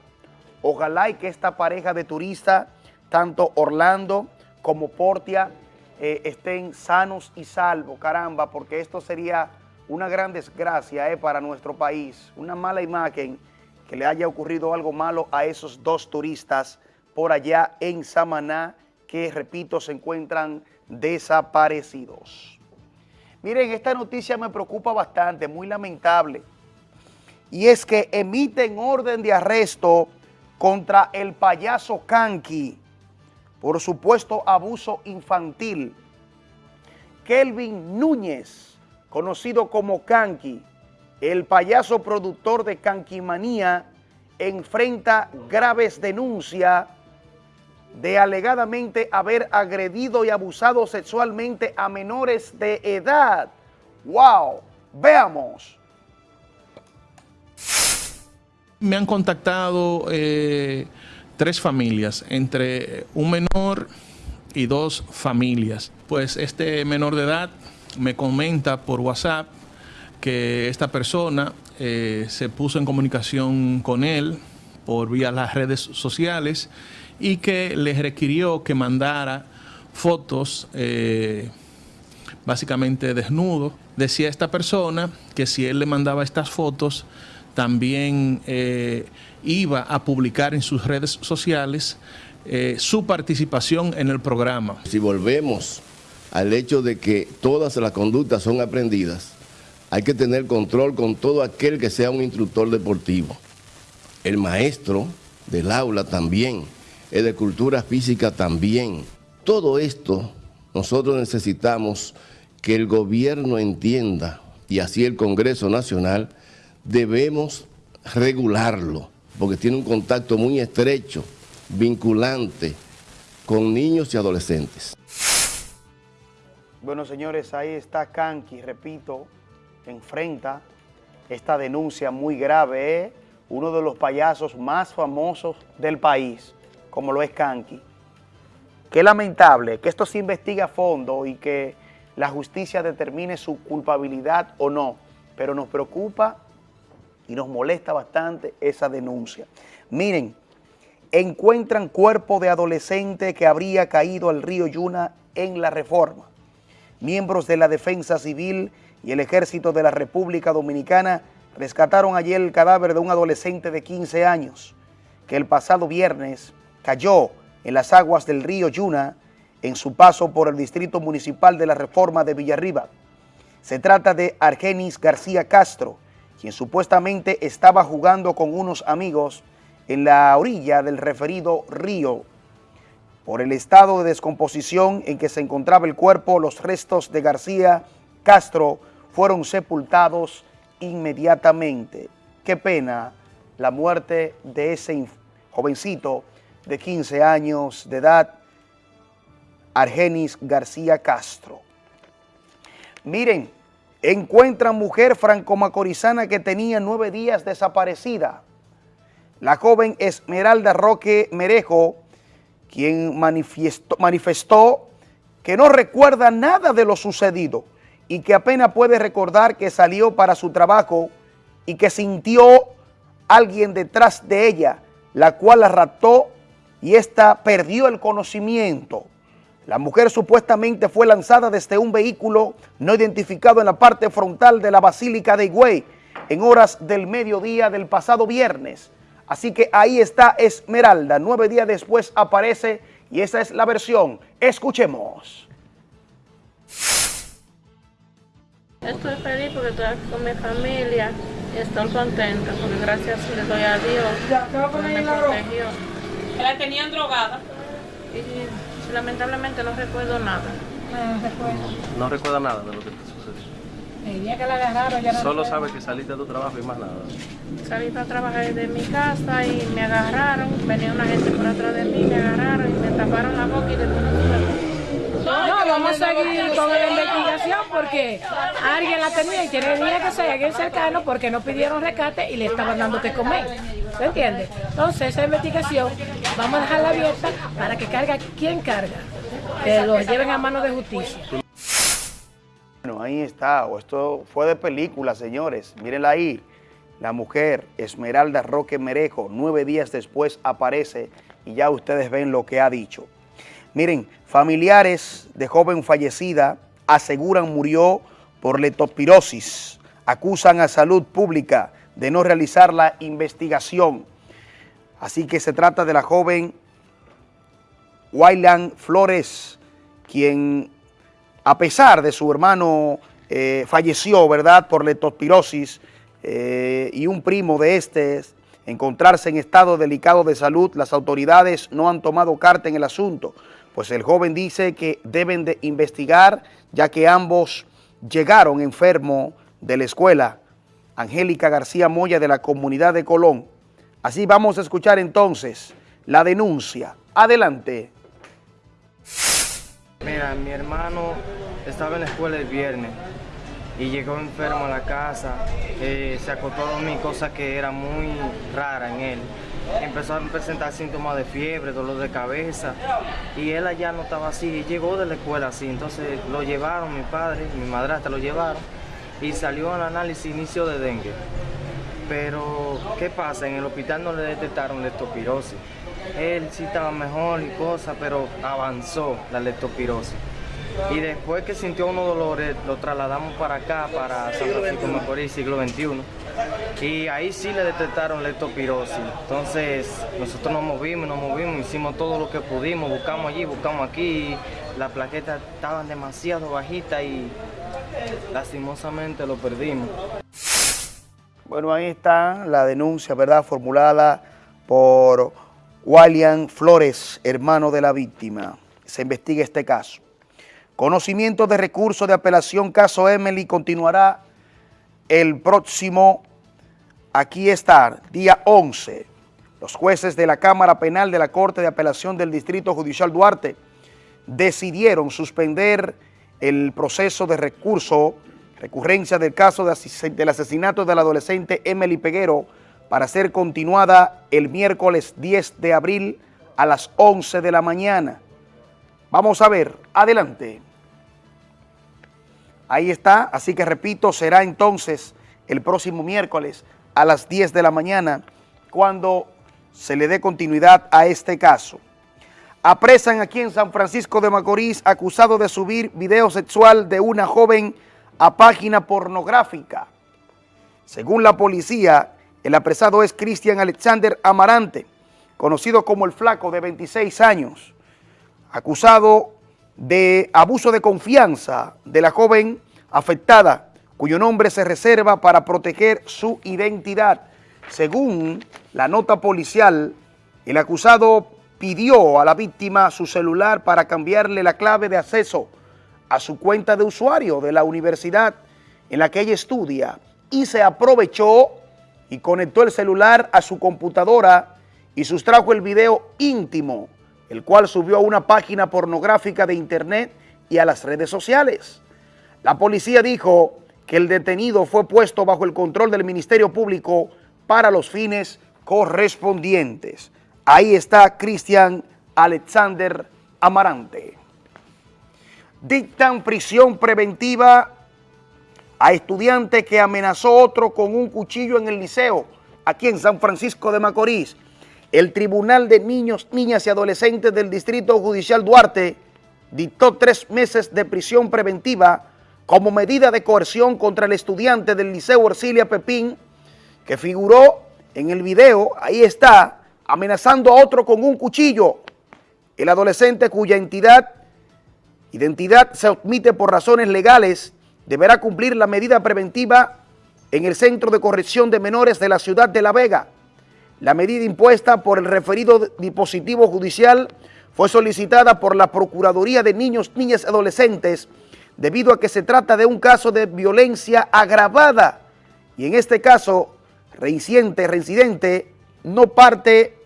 Speaker 5: Ojalá y que esta pareja de turistas, tanto Orlando como Portia, eh, estén sanos y salvos, caramba, porque esto sería una gran desgracia eh, para nuestro país, una mala imagen que le haya ocurrido algo malo a esos dos turistas por allá en Samaná, que, repito, se encuentran desaparecidos. Miren, esta noticia me preocupa bastante, muy lamentable y es que emiten orden de arresto contra el payaso Kanki por supuesto abuso infantil. Kelvin Núñez, conocido como Kanki, el payaso productor de Kankimanía, enfrenta graves denuncias de alegadamente haber agredido y abusado sexualmente a menores de edad. ¡Wow! Veamos.
Speaker 7: Me han contactado eh, tres familias, entre un menor y dos familias. Pues este menor de edad me comenta por WhatsApp que esta persona eh, se puso en comunicación con él por vía las redes sociales y que le requirió que mandara fotos eh, básicamente desnudo. Decía esta persona que si él le mandaba estas fotos, también eh, iba a publicar en sus redes sociales eh, su participación en el programa.
Speaker 8: Si volvemos al hecho de que todas las conductas son aprendidas, hay que tener control con todo aquel que sea un instructor deportivo. El maestro del aula también, el de cultura física también. Todo esto nosotros necesitamos que el gobierno entienda, y así el Congreso Nacional, debemos regularlo, porque tiene un contacto muy estrecho, vinculante, con niños y adolescentes.
Speaker 5: Bueno, señores, ahí está Kanki, repito, enfrenta esta denuncia muy grave, ¿eh? uno de los payasos más famosos del país, como lo es Kanki. Qué lamentable que esto se investigue a fondo y que la justicia determine su culpabilidad o no, pero nos preocupa y nos molesta bastante esa denuncia. Miren, encuentran cuerpo de adolescente que habría caído al río Yuna en la reforma. Miembros de la Defensa Civil y el Ejército de la República Dominicana rescataron ayer el cadáver de un adolescente de 15 años que el pasado viernes cayó en las aguas del río Yuna en su paso por el Distrito Municipal de la Reforma de Villarriba. Se trata de Argenis García Castro, quien supuestamente estaba jugando con unos amigos en la orilla del referido río. Por el estado de descomposición en que se encontraba el cuerpo, los restos de García Castro fueron sepultados inmediatamente. Qué pena la muerte de ese jovencito de 15 años de edad, Argenis García Castro. Miren, encuentran mujer franco-macorizana que tenía nueve días desaparecida. La joven Esmeralda Roque Merejo, quien manifestó, que no recuerda nada de lo sucedido y que apenas puede recordar que salió para su trabajo y que sintió alguien detrás de ella, la cual la raptó y ésta perdió el conocimiento. La mujer supuestamente fue lanzada desde un vehículo no identificado en la parte frontal de la Basílica de Higüey en horas del mediodía del pasado viernes. Así que ahí está Esmeralda. Nueve días después aparece y esa es la versión. Escuchemos.
Speaker 9: Estoy feliz porque estoy aquí con mi familia y estoy contenta porque gracias le doy a Dios. me protegió.
Speaker 3: La tenían drogada.
Speaker 9: Y lamentablemente no recuerdo nada.
Speaker 10: No recuerdo.
Speaker 11: No recuerda nada de lo que te sucedió.
Speaker 10: El día que la agarraron ya no
Speaker 11: Solo
Speaker 10: recuerdo.
Speaker 11: sabe que saliste de tu trabajo y más nada.
Speaker 9: Salí para trabajar de mi casa y me agarraron. Venía una gente por atrás de mí, me agarraron y me taparon la boca y después no.
Speaker 10: No, vamos a seguir con la investigación porque alguien la tenía y tenía que ser alguien cercano porque no pidieron rescate y le estaban dando que comer. ¿Se entiende? Entonces esa investigación vamos a dejarla abierta para que carga quien carga, que lo lleven a mano de justicia.
Speaker 5: Bueno, ahí está. Esto fue de película, señores. Mírenla ahí. La mujer Esmeralda Roque Merejo, nueve días después aparece y ya ustedes ven lo que ha dicho. Miren, familiares de joven fallecida aseguran murió por letopirosis. Acusan a salud pública de no realizar la investigación. Así que se trata de la joven Wayland Flores, quien a pesar de su hermano eh, falleció, ¿verdad?, por leptospirosis eh, y un primo de este encontrarse en estado delicado de salud, las autoridades no han tomado carta en el asunto, pues el joven dice que deben de investigar, ya que ambos llegaron enfermos de la escuela Angélica García Moya de la comunidad de Colón. Así vamos a escuchar entonces la denuncia. Adelante.
Speaker 12: Mira, mi hermano estaba en la escuela el viernes y llegó enfermo a la casa, eh, se acostó a dormir, cosa que era muy rara en él. Empezó a presentar síntomas de fiebre, dolor de cabeza y él allá no estaba así, y llegó de la escuela así, entonces lo llevaron, mi padre, mi madrastra lo llevaron y salió al análisis inicio de dengue. Pero, ¿qué pasa? En el hospital no le detectaron leptospirosis. Él sí estaba mejor y cosas, pero avanzó la leptospirosis. Y después que sintió unos dolores, lo trasladamos para acá, para San Francisco Macorís, siglo XXI. Y ahí sí le detectaron leptospirosis. Entonces, nosotros nos movimos, nos movimos, hicimos todo lo que pudimos, buscamos allí, buscamos aquí. Las plaquetas estaban demasiado bajitas y lastimosamente lo perdimos.
Speaker 5: Bueno, ahí está la denuncia, ¿verdad?, formulada por William Flores, hermano de la víctima. Se investiga este caso. Conocimiento de recurso de apelación caso Emily continuará el próximo, aquí está, día 11. Los jueces de la Cámara Penal de la Corte de Apelación del Distrito Judicial Duarte decidieron suspender el proceso de recurso, recurrencia del caso del asesinato del adolescente Emily Peguero para ser continuada el miércoles 10 de abril a las 11 de la mañana. Vamos a ver, adelante. Ahí está, así que repito, será entonces el próximo miércoles a las 10 de la mañana cuando se le dé continuidad a este caso. Apresan aquí en San Francisco de Macorís acusado de subir video sexual de una joven a página pornográfica. Según la policía, el apresado es Cristian Alexander Amarante, conocido como el Flaco de 26 años, acusado de abuso de confianza de la joven afectada, cuyo nombre se reserva para proteger su identidad. Según la nota policial, el acusado pidió a la víctima su celular para cambiarle la clave de acceso a su cuenta de usuario de la universidad en la que ella estudia y se aprovechó y conectó el celular a su computadora y sustrajo el video íntimo, el cual subió a una página pornográfica de internet y a las redes sociales. La policía dijo que el detenido fue puesto bajo el control del Ministerio Público para los fines correspondientes. Ahí está Cristian Alexander Amarante. Dictan prisión preventiva a estudiante que amenazó otro con un cuchillo en el liceo, aquí en San Francisco de Macorís. El Tribunal de Niños, Niñas y Adolescentes del Distrito Judicial Duarte dictó tres meses de prisión preventiva como medida de coerción contra el estudiante del Liceo Orsilia Pepín, que figuró en el video, ahí está, amenazando a otro con un cuchillo. El adolescente cuya entidad, identidad se omite por razones legales, deberá cumplir la medida preventiva en el Centro de Corrección de Menores de la ciudad de La Vega. La medida impuesta por el referido dispositivo judicial fue solicitada por la Procuraduría de Niños, Niñas y Adolescentes debido a que se trata de un caso de violencia agravada y en este caso reincidente, reincidente no parte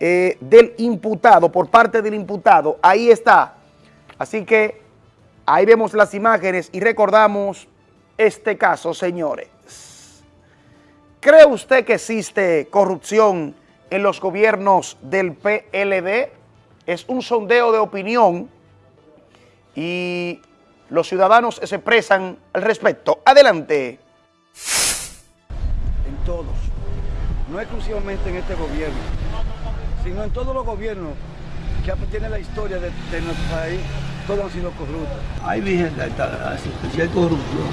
Speaker 5: eh, del imputado, por parte del imputado. Ahí está. Así que ahí vemos las imágenes y recordamos este caso, señores. ¿Cree usted que existe corrupción en los gobiernos del PLD? Es un sondeo de opinión y los ciudadanos se expresan al respecto. Adelante.
Speaker 13: En todos, no exclusivamente en este gobierno, sino en todos los gobiernos que tienen la historia de, de nuestro país, todos han sido corruptos.
Speaker 14: Ay, Virgen si hay corrupción,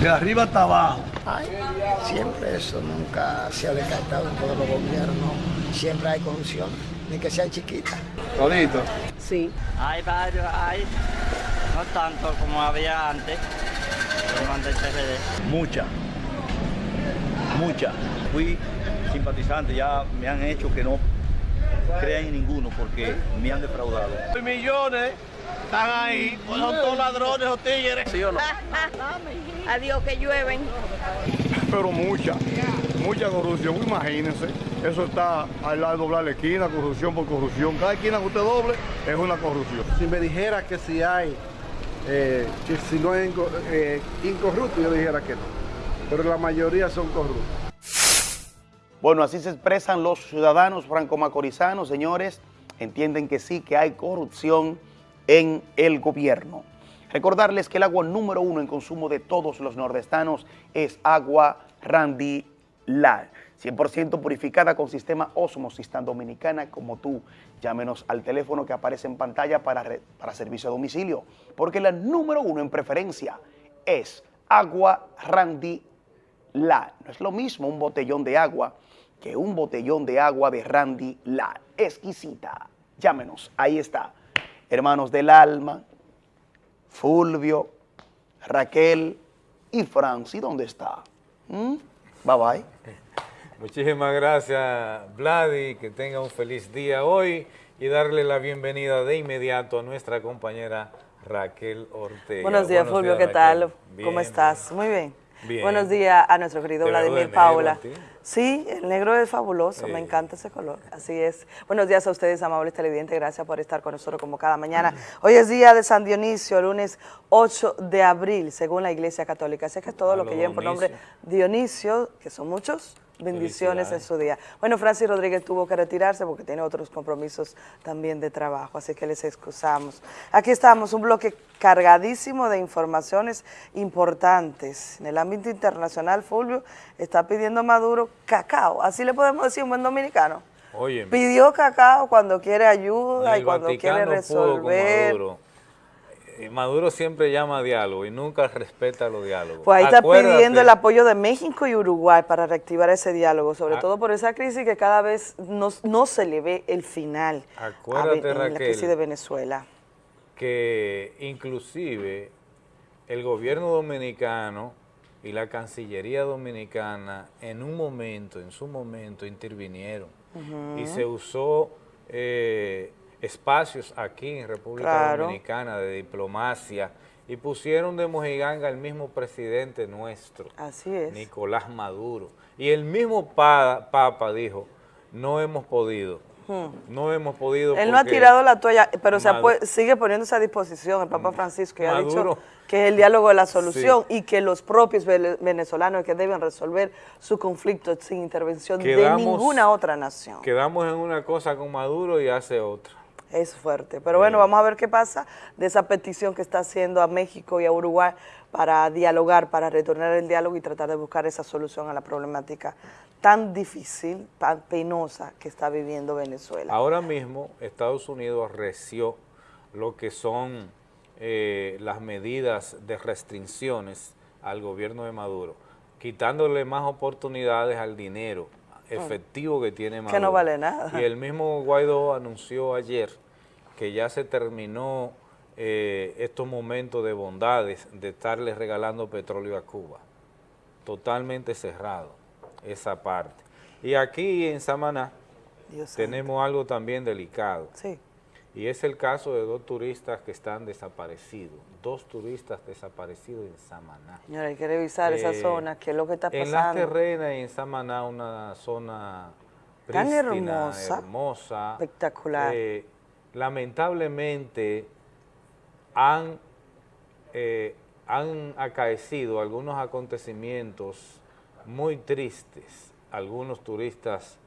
Speaker 14: de arriba hasta abajo.
Speaker 15: Ay, siempre eso nunca se ha descartado en todos los gobiernos. Siempre hay corrupción, ni que sea chiquita.
Speaker 14: Todito.
Speaker 16: Sí.
Speaker 17: Hay varios, hay. No tanto como había antes, como antes del PRD.
Speaker 14: Mucha, mucha. Fui simpatizante, ya me han hecho que no crean en ninguno porque me han defraudado.
Speaker 18: Millones están ahí, pues son todos ladrones o tigres. ¿Sí o no?
Speaker 16: Adiós que llueven.
Speaker 19: Pero mucha, mucha corrupción, imagínense. Eso está al lado de doblar la esquina, corrupción por corrupción. Cada esquina que usted doble es una corrupción.
Speaker 20: Si me dijera que si hay Eh, si, si no es inco- eh, incorrupto, yo dijera que no. Pero la mayoría son corruptos.
Speaker 5: Bueno, así se expresan los ciudadanos franco-macorizanos, señores. Entienden que sí, que hay corrupción en el gobierno. Recordarles que el agua número uno en consumo de todos los nordestanos es agua Randy Lal. 100% purificada con sistema Osmosis tan dominicana como tú. Llámenos al teléfono que aparece en pantalla para, para servicio a domicilio. Porque la número uno en preferencia es agua Randy la. No es lo mismo un botellón de agua que un botellón de agua de Randy La. Exquisita. Llámenos, ahí está. Hermanos del alma, Fulvio, Raquel y Franci, ¿dónde está? ¿Mm? Bye bye.
Speaker 2: Muchísimas gracias, Vladi, que tenga un feliz día hoy y darle la bienvenida de inmediato a nuestra compañera Raquel Ortega.
Speaker 21: Buenos días, Fulvio, ¿qué
Speaker 2: Raquel.
Speaker 21: tal?
Speaker 2: Bien,
Speaker 21: ¿Cómo estás? Muy bien.
Speaker 2: Bien.
Speaker 21: Buenos días a nuestro querido
Speaker 2: ¿Te veo de
Speaker 21: Vladimir Paula.
Speaker 2: a?
Speaker 21: Sí, el negro es fabuloso,
Speaker 2: Sí.
Speaker 21: me encanta ese color. Así es. Buenos días a ustedes, amables televidentes. Gracias por estar con nosotros como cada mañana. Hoy es día de San Dionisio, lunes 8 de abril, según la Iglesia Católica. Así que todo lo
Speaker 2: los
Speaker 21: que lleven por nombre Dionisio, que son muchos, bendiciones en su día. Bueno, Francis Rodríguez tuvo que retirarse porque tiene otros compromisos también de trabajo, así que les excusamos. Aquí estamos, un bloque cargadísimo de informaciones importantes. En el ámbito internacional, Fulvio está pidiendo a Maduro cacao, así le podemos decir un buen dominicano. Pidió cacao cuando quiere ayuda y cuando quiere
Speaker 2: Vaticano
Speaker 21: resolver.
Speaker 2: Maduro. Eh, Maduro siempre llama a diálogo y nunca respeta los diálogos.
Speaker 21: Pues ahí está
Speaker 2: Acuérdate-
Speaker 21: pidiendo el apoyo de México y Uruguay para reactivar ese diálogo, sobre
Speaker 2: Ah.
Speaker 21: todo por esa crisis que cada vez no, no se le ve el final a
Speaker 2: Acuérdate,
Speaker 21: Ve- en la crisis de Venezuela.
Speaker 2: que inclusive el gobierno dominicano y la Cancillería dominicana en un momento, en su momento, intervinieron y se usó eh, espacios aquí en República
Speaker 21: Claro.
Speaker 2: Dominicana de diplomacia y pusieron de mojiganga al mismo presidente nuestro,
Speaker 21: Así es.
Speaker 2: Nicolás Maduro. Y el mismo pa- Papa dijo, no hemos podido,
Speaker 21: Hmm.
Speaker 2: no hemos podido
Speaker 21: Él no ha tirado la toalla, pero se sigue poniéndose a disposición el Papa Francisco y ha dicho que es el diálogo de la solución y que los propios venezolanos que deben resolver su conflicto sin intervención de ninguna otra nación.
Speaker 2: Quedamos en una cosa con Maduro y hace otra.
Speaker 21: Es fuerte. Pero bueno, vamos a ver qué pasa de esa petición que está haciendo a México y a Uruguay para dialogar, para retornar el diálogo y tratar de buscar esa solución a la problemática tan difícil, tan penosa que está viviendo Venezuela.
Speaker 2: Ahora mismo Estados Unidos arreció lo que son eh, las medidas de restricciones al gobierno de Maduro, quitándole más oportunidades al dinero efectivo que tiene Maduro.
Speaker 21: Que no vale nada.
Speaker 2: Y el mismo Guaidó anunció ayer que ya se terminó eh, estos momentos de bondades de estarle regalando petróleo a Cuba. Totalmente cerrado esa parte. Y aquí en Samaná
Speaker 21: Dios santo.
Speaker 2: tenemos algo también delicado.
Speaker 21: Sí.
Speaker 2: Y es el caso de dos turistas que están desaparecidos. Dos turistas desaparecidos en Samaná.
Speaker 21: Señora, hay que revisar esa
Speaker 2: Eh,
Speaker 21: zona, qué es lo que está
Speaker 2: En Las
Speaker 21: pasando.
Speaker 2: Terrenas y en Samaná, una zona
Speaker 21: Tan
Speaker 2: prístina,
Speaker 21: hermosa,
Speaker 2: hermosa.
Speaker 21: espectacular.
Speaker 2: Eh, lamentablemente han, eh, han acaecido algunos acontecimientos muy tristes. Algunos turistas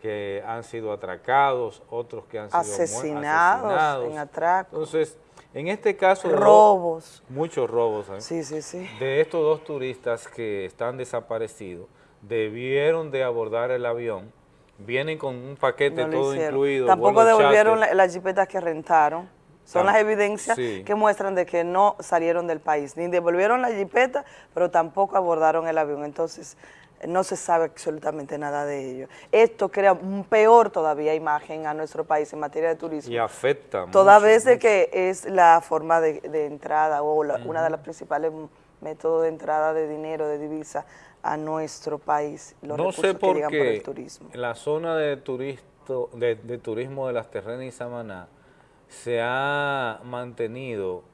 Speaker 2: que han sido atracados, otros que han sido
Speaker 21: Asesinados,
Speaker 2: asesinados.
Speaker 21: en atraco.
Speaker 2: Entonces, en este caso...
Speaker 21: Robos.
Speaker 2: Muchos robos. ¿eh?
Speaker 21: Sí, sí, sí.
Speaker 2: De estos dos turistas que están desaparecidos, debieron de abordar el avión, vienen con un paquete
Speaker 21: No
Speaker 2: todo incluido.
Speaker 21: Tampoco devolvieron la- las jipetas que rentaron. Son las evidencias
Speaker 2: sí.
Speaker 21: que muestran de que no salieron del país. Ni devolvieron la jipeta, pero tampoco abordaron el avión. Entonces, no se sabe absolutamente nada de ello. Esto crea un peor todavía imagen a nuestro país en materia de turismo.
Speaker 2: Y afecta
Speaker 21: Toda
Speaker 2: mucho,
Speaker 21: vez de que es la forma de, de entrada o la- una de las principales métodos de entrada de dinero, de divisa a nuestro país, los
Speaker 2: no
Speaker 21: recursos
Speaker 2: sé
Speaker 21: que
Speaker 2: por
Speaker 21: llegan por el
Speaker 2: qué
Speaker 21: turismo.
Speaker 2: en la zona de, turisto, de, de turismo de las Terrenas y Samaná se ha mantenido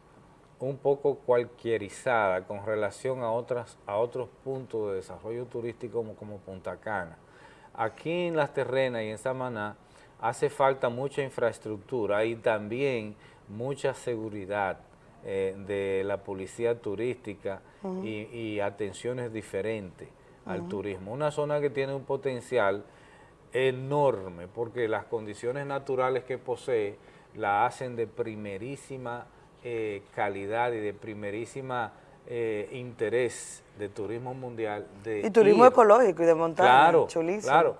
Speaker 2: un poco cualquierizada con relación a, otras, a otros puntos de desarrollo turístico como, como Punta Cana. Aquí en Las Terrenas y en Samaná hace falta mucha infraestructura y también mucha seguridad eh, de la policía turística y, y atenciones diferentes al turismo. Una zona que tiene un potencial enorme porque las condiciones naturales que posee la hacen de primerísima eh, calidad y de primerísima eh, interés de turismo mundial. De
Speaker 21: Y turismo
Speaker 2: ir.
Speaker 21: ecológico y de montaña,
Speaker 2: Claro,
Speaker 21: chulísimo.
Speaker 2: claro.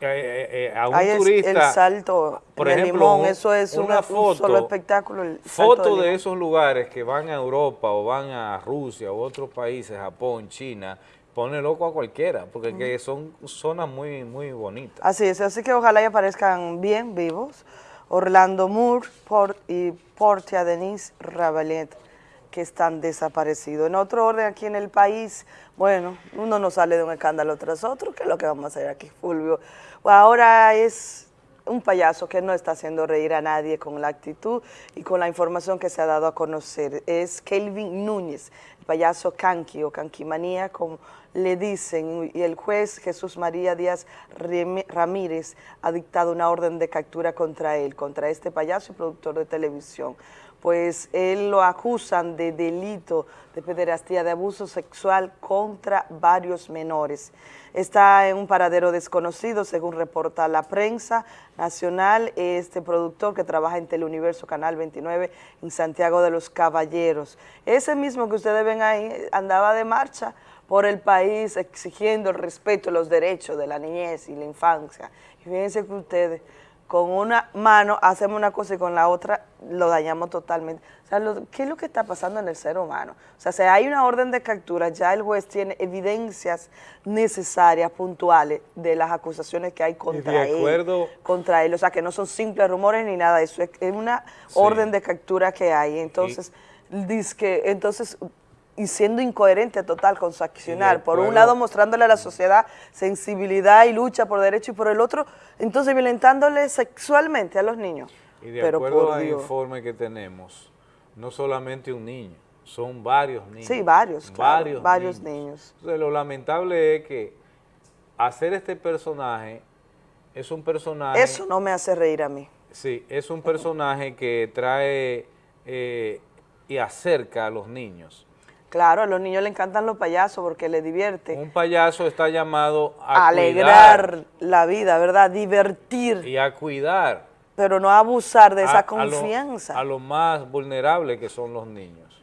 Speaker 2: Eh, eh, eh, a un
Speaker 21: Ahí
Speaker 2: turista,
Speaker 21: el salto
Speaker 2: por
Speaker 21: el
Speaker 2: ejemplo,
Speaker 21: limón,
Speaker 2: un-
Speaker 21: eso es
Speaker 2: una
Speaker 21: una-
Speaker 2: foto,
Speaker 21: un solo espectáculo. el
Speaker 2: foto de esos lugares que van a Europa o van a Rusia o otros países, Japón, China, pone loco a cualquiera, porque que son zonas muy, muy bonitas.
Speaker 21: Así es, así que ojalá y aparezcan bien vivos. Orlando Moore Port y Portia Denise Rabalet, que están desaparecidos. En otro orden aquí en el país, bueno, uno no sale de un escándalo tras otro, que es lo que vamos a hacer aquí, Fulvio. Ahora es un payaso que no está haciendo reír a nadie con la actitud y con la información que se ha dado a conocer. Es Kelvin Núñez, payaso Kanki o Kankimanía, como le dicen, y el juez Jesús María Díaz Ramírez ha dictado una orden de captura contra él, contra este payaso y productor de televisión. Pues él lo acusan de delito de pederastía, de abuso sexual contra varios menores. Está en un paradero desconocido, según reporta la prensa nacional, este productor que trabaja en Teleuniverso Canal 29 en Santiago de los Caballeros. Ese mismo que ustedes ven ahí andaba de marcha por el país exigiendo el respeto y los derechos de la niñez y la infancia. Y fíjense que ustedes con una mano hacemos una cosa y con la otra lo dañamos totalmente. O sea, lo- ¿qué es lo que está pasando en el ser humano? O sea, si hay una orden de captura, ya el juez tiene evidencias necesarias, puntuales, de las acusaciones que hay contra él.
Speaker 2: acuerdo-
Speaker 21: Contra él, o sea, que no son simples rumores ni nada de eso, es es una
Speaker 2: Sí.
Speaker 21: orden de captura que hay. Entonces, dice que, entonces, y siendo incoherente total con su accionar, por un lado mostrándole a la sociedad sensibilidad y lucha por derecho y por el otro, entonces violentándole sexualmente a los niños.
Speaker 2: Y de
Speaker 21: Pero
Speaker 2: acuerdo al
Speaker 21: Dios.
Speaker 2: informe que tenemos, no solamente un niño, son varios niños.
Speaker 21: Sí, varios, claro, varios,
Speaker 2: niños.
Speaker 21: niños.
Speaker 2: Entonces, lo lamentable es que hacer este personaje es un personaje...
Speaker 21: Eso no me hace reír a mí.
Speaker 2: Sí, es un personaje que trae eh, y acerca a los niños.
Speaker 21: Claro, a los niños le encantan los payasos porque les divierte.
Speaker 2: Un payaso está llamado a
Speaker 21: Alegrar
Speaker 2: cuidar
Speaker 21: la vida, ¿verdad? Divertir,
Speaker 2: y a cuidar
Speaker 21: pero no abusar de
Speaker 2: a-
Speaker 21: esa
Speaker 2: a lo-
Speaker 21: confianza.
Speaker 2: A, los más vulnerables que son los niños.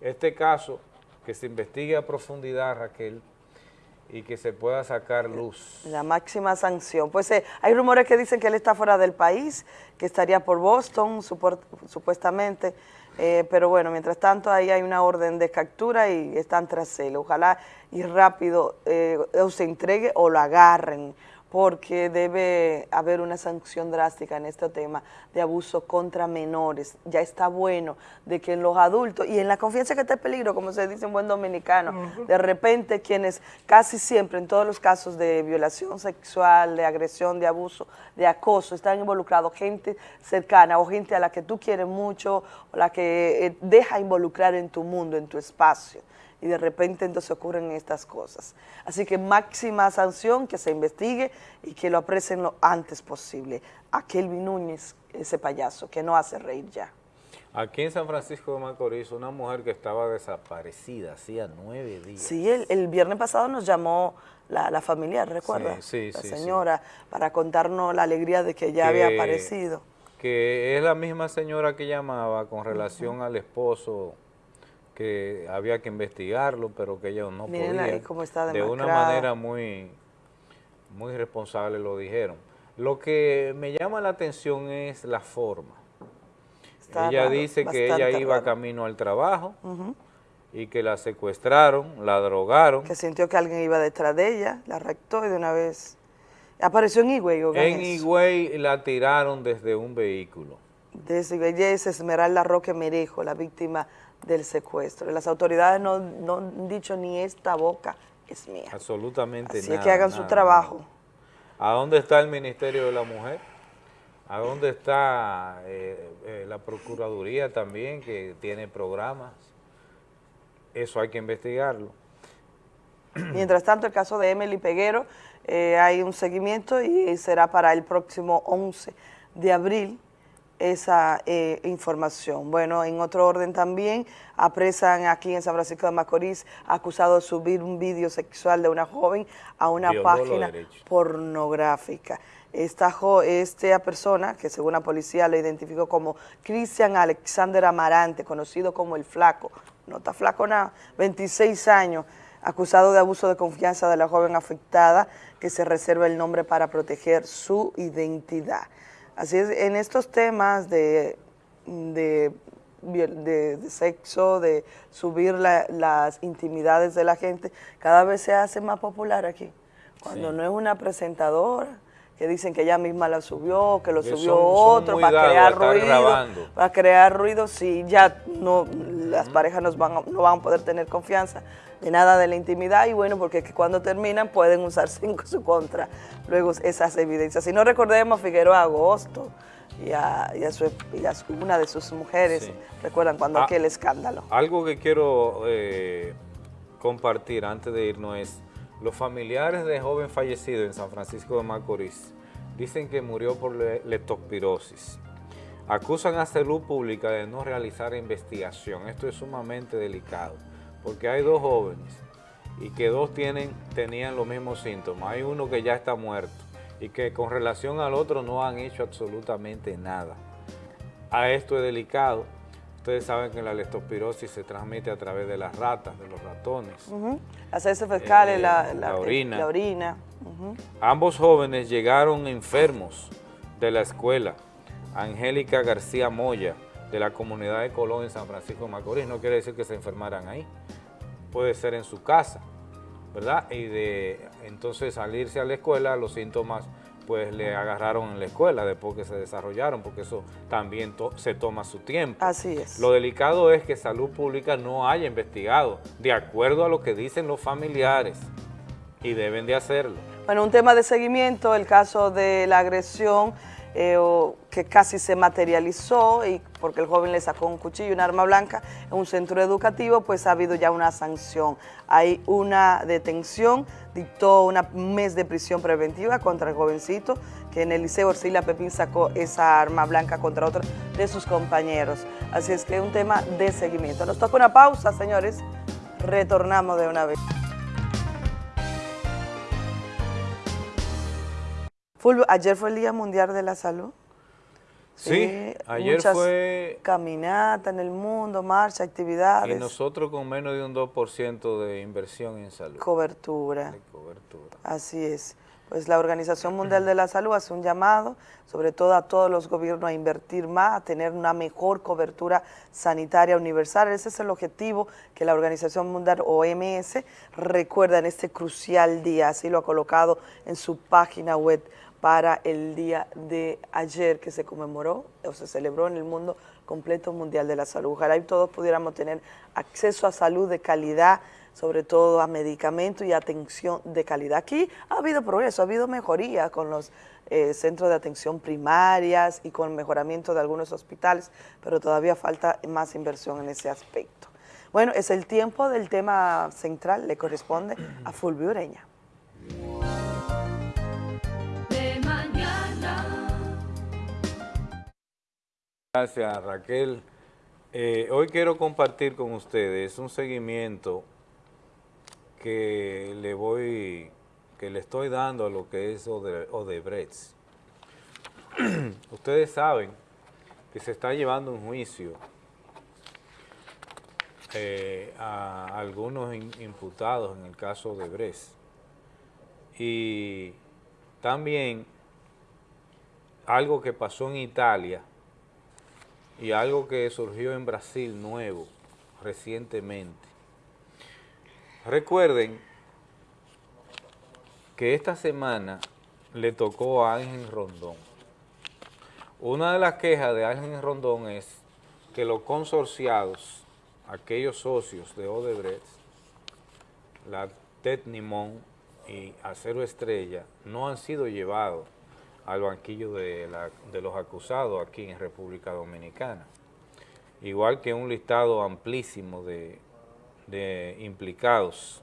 Speaker 2: Este caso, que se investigue a profundidad, Raquel, y que se pueda sacar luz.
Speaker 21: La máxima sanción. Pues eh, hay rumores que dicen que él está fuera del país, que estaría por Boston, supuestamente. Eh, pero bueno, mientras tanto ahí hay una orden de captura y están tras él. Ojalá y rápido eh, o se entregue o lo agarren, porque debe haber una sanción drástica en este tema de abuso contra menores. Ya está bueno de que en los adultos y en la confianza que está en peligro, como se dice en buen dominicano, de repente quienes casi siempre en todos los casos de violación sexual, de agresión, de abuso, de acoso, están involucrados gente cercana o gente a la que tú quieres mucho o la que eh, deja involucrar en tu mundo, en tu espacio y de repente entonces ocurren estas cosas. Así que máxima sanción, que se investigue y que lo aprecien lo antes posible. A Kelvin Núñez, ese payaso, que no hace reír ya.
Speaker 2: Aquí en San Francisco de Macorís, una mujer que estaba desaparecida hacía nueve días.
Speaker 21: Sí, el, el viernes pasado nos llamó la, la familia, ¿recuerda?
Speaker 2: Sí, sí,
Speaker 21: la
Speaker 2: sí, sí.
Speaker 21: señora, para contarnos la alegría de que ya había aparecido.
Speaker 2: Que es la misma señora que llamaba con relación al esposo que había que investigarlo, pero que ella no
Speaker 21: Miren
Speaker 2: podía.
Speaker 21: ahí cómo está
Speaker 2: de una manera muy, muy responsable lo dijeron. Lo que me llama la atención es la forma.
Speaker 21: Está
Speaker 2: ella
Speaker 21: raro,
Speaker 2: dice que ella iba
Speaker 21: raro.
Speaker 2: camino al trabajo y que la secuestraron, la drogaron.
Speaker 21: Que sintió que alguien iba detrás de ella, la rectó y de una vez apareció en Higüey.
Speaker 2: En. Higüey la tiraron desde un vehículo.
Speaker 21: Desde ella es Esmeralda Roque Merejo, la víctima del secuestro. Las autoridades no, no han dicho ni esta boca es mía.
Speaker 2: Absolutamente
Speaker 21: Así
Speaker 2: nada.
Speaker 21: es que hagan su
Speaker 2: nada,
Speaker 21: trabajo.
Speaker 2: ¿A dónde está el Ministerio de la Mujer? ¿A dónde está eh, eh, la Procuraduría también, que tiene programas? Eso hay que investigarlo.
Speaker 21: Mientras tanto, el caso de Emily Peguero, eh, hay un seguimiento y será para el próximo 11 de abril esa eh, información. Bueno, en otro orden también, apresan aquí en San Francisco de Macorís acusado de subir un vídeo sexual de una joven a una página pornográfica. Esta, jo- esta persona, que según la policía lo identificó como Cristian Alexander Amarante, conocido como El Flaco, no está flaco nada, 26 años, acusado de abuso de confianza de la joven afectada, que se reserva el nombre para proteger su identidad. Así es, en estos temas de, de, de- de sexo, de subir la- las intimidades de la gente, cada vez se hace más popular aquí. Cuando
Speaker 2: Sí.
Speaker 21: no es una presentadora, que dicen que ella misma la subió, que lo
Speaker 2: Que
Speaker 21: subió
Speaker 2: son-
Speaker 21: otro para crear ruido,
Speaker 2: grabando.
Speaker 21: para crear ruido, si ya no las parejas nos van no van a poder tener confianza de nada de la intimidad y bueno, porque que cuando terminan pueden usar cinco en su contra luego esas evidencias. Si no recordemos Figueroa Agosto y a, y a su- y a su- una de sus mujeres,
Speaker 2: Sí.
Speaker 21: recuerdan cuando
Speaker 2: Ah.
Speaker 21: aquel escándalo.
Speaker 2: Algo que quiero eh, compartir antes de irnos es, los familiares de joven fallecido en San Francisco de Macorís dicen que murió por le- leptospirosis. Acusan a Salud Pública de no realizar investigación. Esto es sumamente delicado, porque hay dos jóvenes y que dos tienen, tenían los mismos síntomas. Hay uno que ya está muerto y que con relación al otro no han hecho absolutamente nada. A esto es delicado. Ustedes saben que la leptospirosis se transmite a través de las ratas, de los ratones.
Speaker 21: Ujú. Las heces fecales,
Speaker 2: Eh,
Speaker 21: la,
Speaker 2: la orina.
Speaker 21: la orina.
Speaker 2: Ambos jóvenes llegaron enfermos de la escuela. Angélica García Moya, de la comunidad de Colón en San Francisco de Macorís. No quiere decir que se enfermaran ahí. Puede ser en su casa, ¿verdad? Y de entonces salirse a la escuela, los síntomas pues le agarraron en la escuela después que se desarrollaron, porque eso también to- se toma su tiempo.
Speaker 21: Así es.
Speaker 2: Lo delicado es que Salud Pública no haya investigado, de acuerdo a lo que dicen los familiares, y deben de hacerlo.
Speaker 21: Bueno, un tema de seguimiento, el caso de la agresión eh, o- que casi se materializó y porque el joven le sacó un cuchillo un arma blanca en un centro educativo, pues ha habido ya una sanción. Hay una detención, dictó una- un mes de prisión preventiva contra el jovencito que en el Liceo Orsila Pepín sacó esa arma blanca contra otro de sus compañeros. Así es que es un tema de seguimiento. Nos toca una pausa, señores. Retornamos de una vez. Fulvio, ayer fue el Día Mundial de la Salud.
Speaker 2: Sí, ayer
Speaker 21: muchas
Speaker 2: fue-
Speaker 21: Caminata en el mundo, marcha, actividades,
Speaker 2: Y nosotros con menos de un 2% de inversión en salud.
Speaker 21: cobertura.
Speaker 2: cobertura.
Speaker 21: Así es. Pues la Organización Mundial de la Salud hace un llamado, sobre todo a todos los gobiernos, a invertir más, a tener una mejor cobertura sanitaria universal. Ese es el objetivo que la Organización Mundial OMS recuerda en este crucial día. Así lo ha colocado en su página web para el día de ayer que se conmemoró o se celebró en el mundo completo mundial de la salud. Ojalá y todos pudiéramos tener acceso a salud de calidad, sobre todo a medicamentos y atención de calidad. Aquí ha habido progreso, ha habido mejoría con los eh, centros de atención primarias y con el mejoramiento de algunos hospitales, pero todavía falta más inversión en ese aspecto. Bueno, es el tiempo del tema central, le corresponde a Fulvio Ureña.
Speaker 2: Gracias Raquel. Eh, hoy quiero compartir con ustedes un seguimiento que le voy, que le estoy dando a lo que es Ode- Odebrecht. ustedes saben que se está llevando un juicio eh, a algunos imputados en el caso de Odebrecht. Y también algo que pasó en Italia y algo que surgió en Brasil nuevo recientemente. Recuerden que esta semana le tocó a Ángel Rondón. Una de las quejas de Ángel Rondón es que los consorciados, aquellos socios de Odebrecht, la Tetnimon y Acero Estrella, no han sido llevados al banquillo de, la- de los acusados aquí en República Dominicana. Igual que un listado amplísimo de, implicados.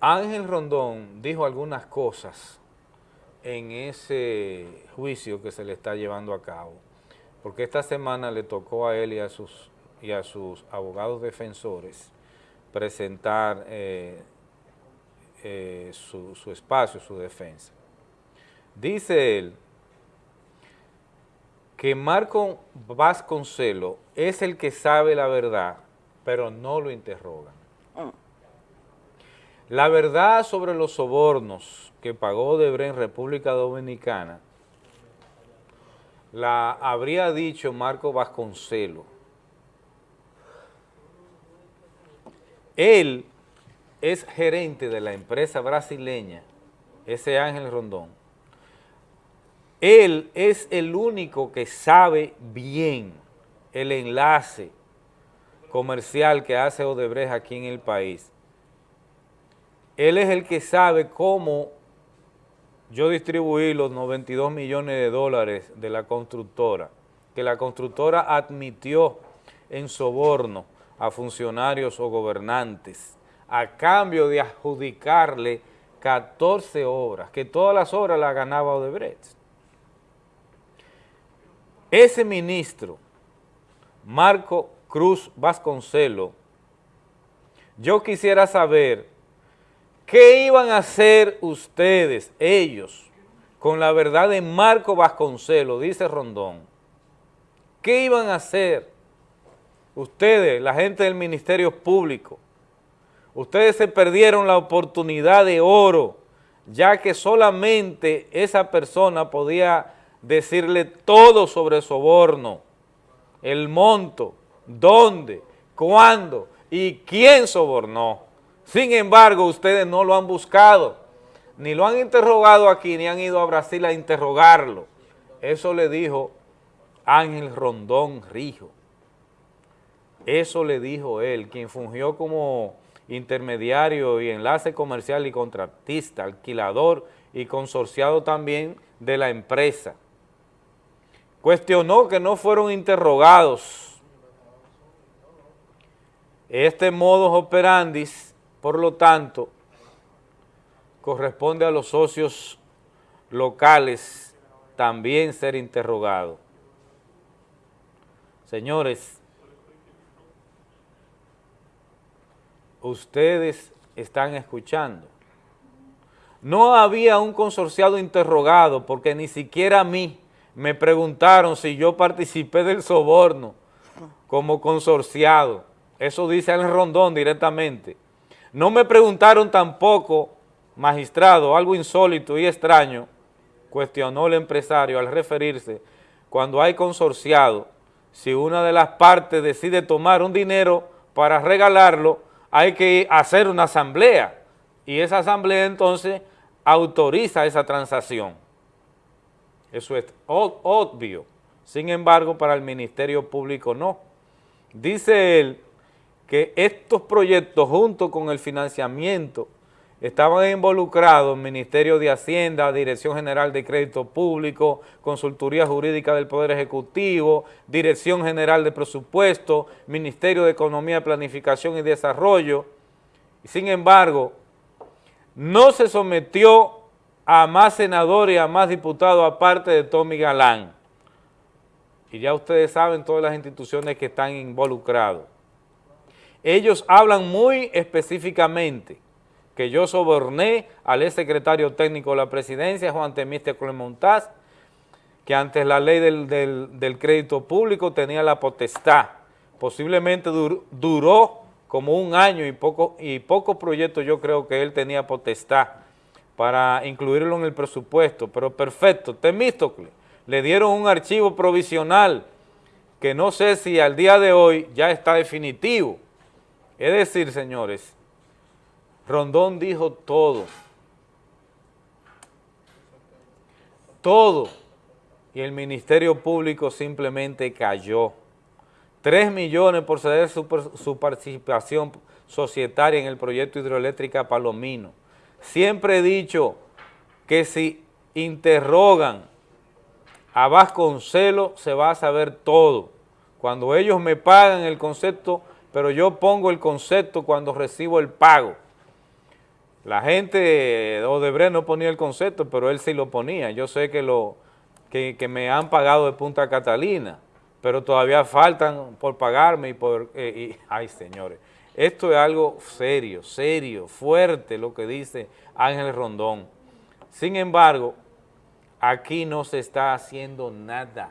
Speaker 2: Ángel Rondón dijo algunas cosas en ese juicio que se le está llevando a cabo, porque esta semana le tocó a él y a sus, y a sus abogados defensores presentar eh, eh, su, su espacio, su defensa. Dice él que Marco Vasconcelo es el que sabe la verdad, pero no lo interrogan. La verdad sobre los sobornos que pagó Debre en República Dominicana la habría dicho Marco Vasconcelo. Él es gerente de la empresa brasileña, ese Ángel Rondón. Él es el único que sabe bien el enlace comercial que hace Odebrecht aquí en el país. Él es el que sabe cómo yo distribuí los 92 millones de dólares de la constructora, que la constructora admitió en soborno a funcionarios o gobernantes a cambio de adjudicarle 14 obras, que todas las obras las ganaba Odebrecht. Ese ministro, Marco Cruz Vasconcelo, yo quisiera saber qué iban a hacer ustedes, ellos, con la verdad de Marco Vasconcelo, dice Rondón. ¿Qué iban a hacer ustedes, la gente del Ministerio Público? Ustedes se perdieron la oportunidad de oro, ya que solamente esa persona podía decirle todo sobre soborno, el monto, dónde, cuándo y quién sobornó. Sin embargo, ustedes no lo han buscado, ni lo han interrogado aquí, ni han ido a Brasil a interrogarlo. Eso le dijo Ángel Rondón Rijo. Eso le dijo él, quien fungió como intermediario y enlace comercial y contratista, alquilador y consorciado también de la empresa. Cuestionó que no fueron interrogados. Este modo operandis, por lo tanto, corresponde a los socios locales también ser interrogados. Señores, ustedes están escuchando. No había un consorciado interrogado porque ni siquiera a mí me preguntaron si yo participé del soborno como consorciado. Eso dice el Rondón directamente. No me preguntaron tampoco, magistrado, algo insólito y extraño, cuestionó el empresario al referirse, cuando hay consorciado, si una de las partes decide tomar un dinero para regalarlo, hay que hacer una asamblea y esa asamblea entonces autoriza esa transacción. Eso es obvio. Sin embargo, para el Ministerio Público no. Dice él que estos proyectos junto con el financiamiento estaban involucrados Ministerio de Hacienda, Dirección General de Crédito Público, Consultoría Jurídica del Poder Ejecutivo, Dirección General de Presupuesto, Ministerio de Economía, Planificación y Desarrollo. Sin embargo, no se sometió a más senadores y a más diputados aparte de Tommy Galán. Y ya ustedes saben todas las instituciones que están involucrados. Ellos hablan muy específicamente que yo soborné al ex secretario técnico de la presidencia, Juan Temiste Clemontaz, que antes la ley del, crédito público tenía la potestad. Posiblemente duró como un año y poco, y pocos proyectos yo creo que él tenía potestad para incluirlo en el presupuesto, pero perfecto, Temístocle, le dieron un archivo provisional que no sé si al día de hoy ya está definitivo. Es decir, señores, Rondón dijo todo, todo, y el Ministerio Público simplemente cayó. Tres millones por ceder su, su participación societaria en el proyecto hidroeléctrica Palomino Siempre he dicho que si interrogan a Vasconcelo se va a saber todo. Cuando ellos me pagan el concepto, pero yo pongo el concepto cuando recibo el pago. La gente de Odebrecht no ponía el concepto, pero él sí lo ponía. Yo sé que, lo, que, que me han pagado de Punta Catalina, pero todavía faltan por pagarme y por... eh, y- ay, señores, esto es algo serio, serio, fuerte lo que dice Ángel Rondón. Sin embargo, aquí no se está haciendo nada.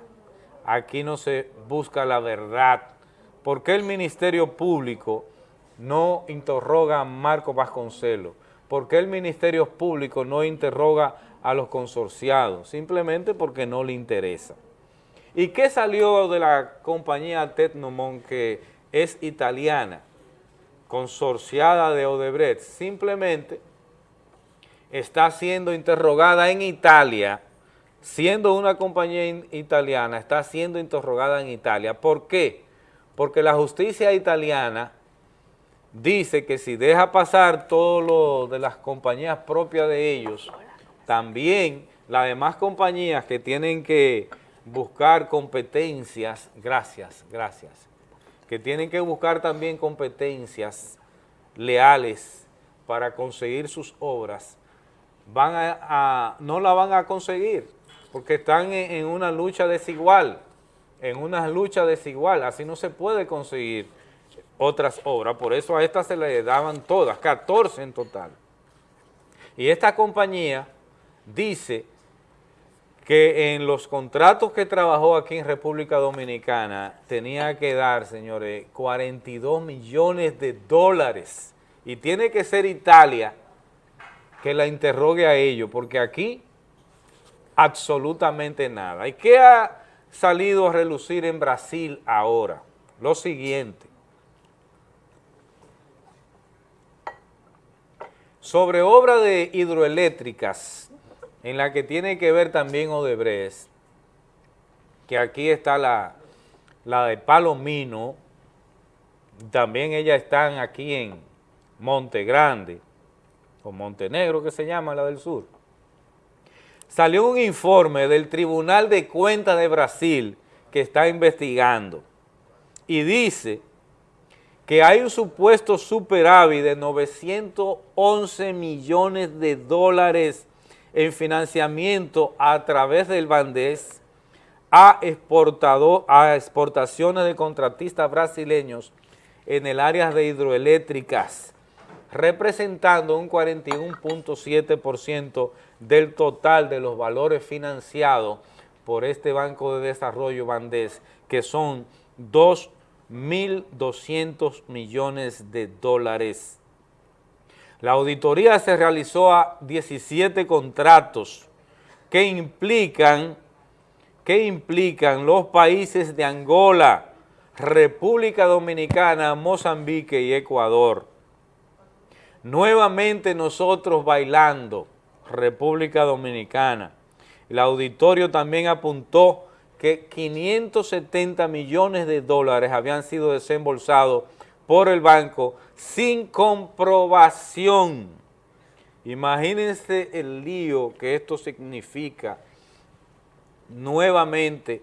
Speaker 2: Aquí no se busca la verdad. ¿Por qué el Ministerio Público no interroga a Marco Vasconcelos? ¿Por qué el Ministerio Público no interroga a los consorciados? Simplemente porque no le interesa. ¿Y qué salió de la compañía Tecnomon que es italiana, consorciada de Odebrecht? Simplemente está siendo interrogada en Italia, siendo una compañía italiana, está siendo interrogada en Italia. ¿Por qué? Porque la justicia italiana dice que si deja pasar todo lo de las compañías propias de ellos, también las demás compañías que tienen que buscar competencias, gracias, gracias, que tienen que buscar también competencias leales para conseguir sus obras, van a, no la van a conseguir, porque están en una lucha desigual, en una lucha desigual, así no se puede conseguir otras obras, por eso a estas se le daban todas, 14 en total. Y esta compañía dice que en los contratos que trabajó aquí en República Dominicana tenía que dar, señores, 42 millones de dólares. Y tiene que ser Italia que la interrogue a ellos, porque aquí absolutamente nada. ¿Y qué ha salido a relucir en Brasil ahora? Lo siguiente. Sobre obra de hidroeléctricas, en la que tiene que ver también Odebrecht, que aquí está la, la de Palomino, también ellas están aquí en Monte Grande, o Montenegro que se llama la del sur. Salió un informe del Tribunal de Cuentas de Brasil que está investigando y dice que hay un supuesto superávit de 911 millones de dólares en financiamiento a través del Bandés a, exportador, a exportaciones de contratistas brasileños en el área de hidroeléctricas, representando un 41.7% del total de los valores financiados por este Banco de Desarrollo Bandés, que son 2.200 millones de dólares. La auditoría se realizó a 17 contratos que implican, que implican los países de Angola, República Dominicana, Mozambique y Ecuador. Nuevamente nosotros bailando, República Dominicana. El auditorio también apuntó que 570 millones de dólares habían sido desembolsados por el banco sin comprobación. Imagínense el lío que esto significa nuevamente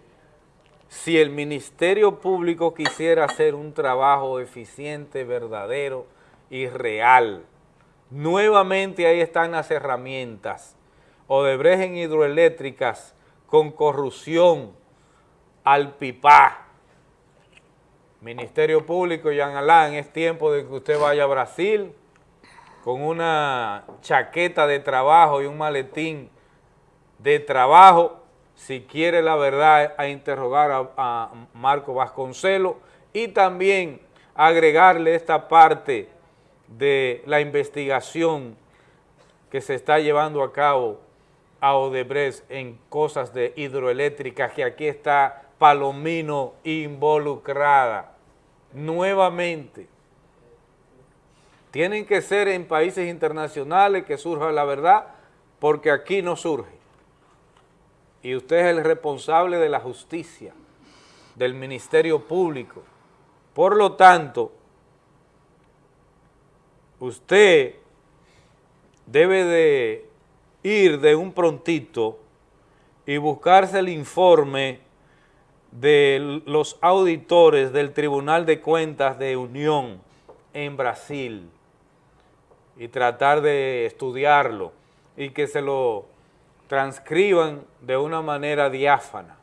Speaker 2: si el Ministerio Público quisiera hacer un trabajo eficiente, verdadero y real. Nuevamente ahí están las herramientas. Odebrecht en hidroeléctricas con corrupción al pipá. Ministerio Público, Jean Alain, es tiempo de que usted vaya a Brasil con una chaqueta de trabajo y un maletín de trabajo, si quiere la verdad, a interrogar a, a Marco Vasconcelos y también agregarle esta parte de la investigación que se está llevando a cabo a Odebrecht en cosas de hidroeléctricas, que aquí está Palomino involucrada nuevamente. Tienen que ser en países internacionales que surja la verdad, porque aquí no surge. Y usted es el responsable de la justicia, del Ministerio Público. Por lo tanto, usted debe de ir de un prontito y buscarse el informe de los auditores del Tribunal de Cuentas de Unión en Brasil y tratar de estudiarlo y que se lo transcriban de una manera diáfana,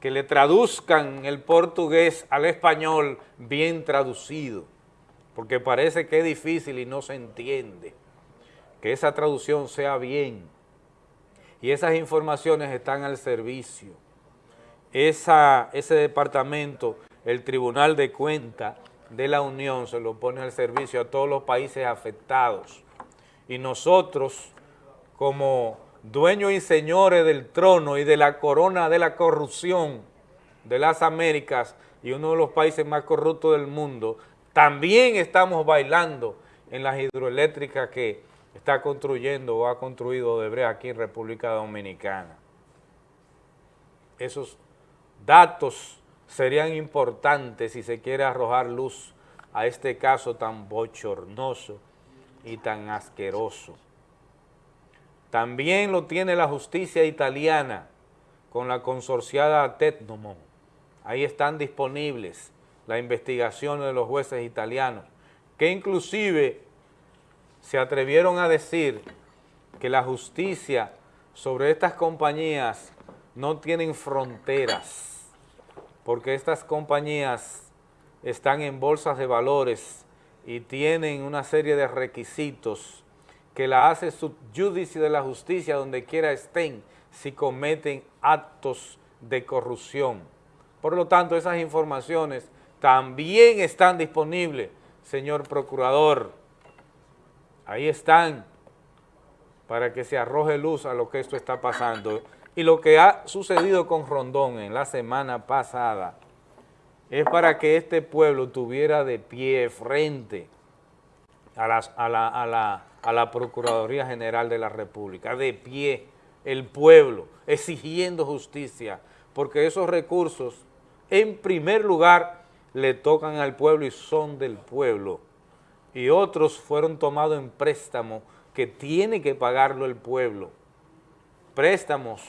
Speaker 2: que le traduzcan el portugués al español bien traducido, porque parece que es difícil y no se entiende. Que esa traducción sea bien y esas informaciones están al servicio. Esa, ese departamento, el Tribunal de Cuentas de la Unión, se lo pone al servicio a todos los países afectados. Y nosotros, como dueños y señores del trono y de la corona de la corrupción de las Américas y uno de los países más corruptos del mundo, también estamos bailando en las hidroeléctricas que está construyendo o ha construido Odebrecht aquí en República Dominicana. Esos datos serían importantes si se quiere arrojar luz a este caso tan bochornoso y tan asqueroso. También lo tiene la justicia italiana con la consorciada Tetnomon. Ahí están disponibles las investigaciones de los jueces italianos, que inclusive se atrevieron a decir que la justicia sobre estas compañías no tienen fronteras, porque estas compañías están en bolsas de valores y tienen una serie de requisitos que la hace subjudice de la justicia donde quiera estén si cometen actos de corrupción. Por lo tanto, esas informaciones también están disponibles, señor procurador. Ahí están para que se arroje luz a lo que esto está pasando. Y lo que ha sucedido con Rondón en la semana pasada es para que este pueblo tuviera de pie frente a, a, la, Procuraduría General de la República, de pie el pueblo, exigiendo justicia, porque esos recursos, en primer lugar, le tocan al pueblo y son del pueblo, y otros fueron tomados en préstamo que tiene que pagarlo el pueblo. Préstamos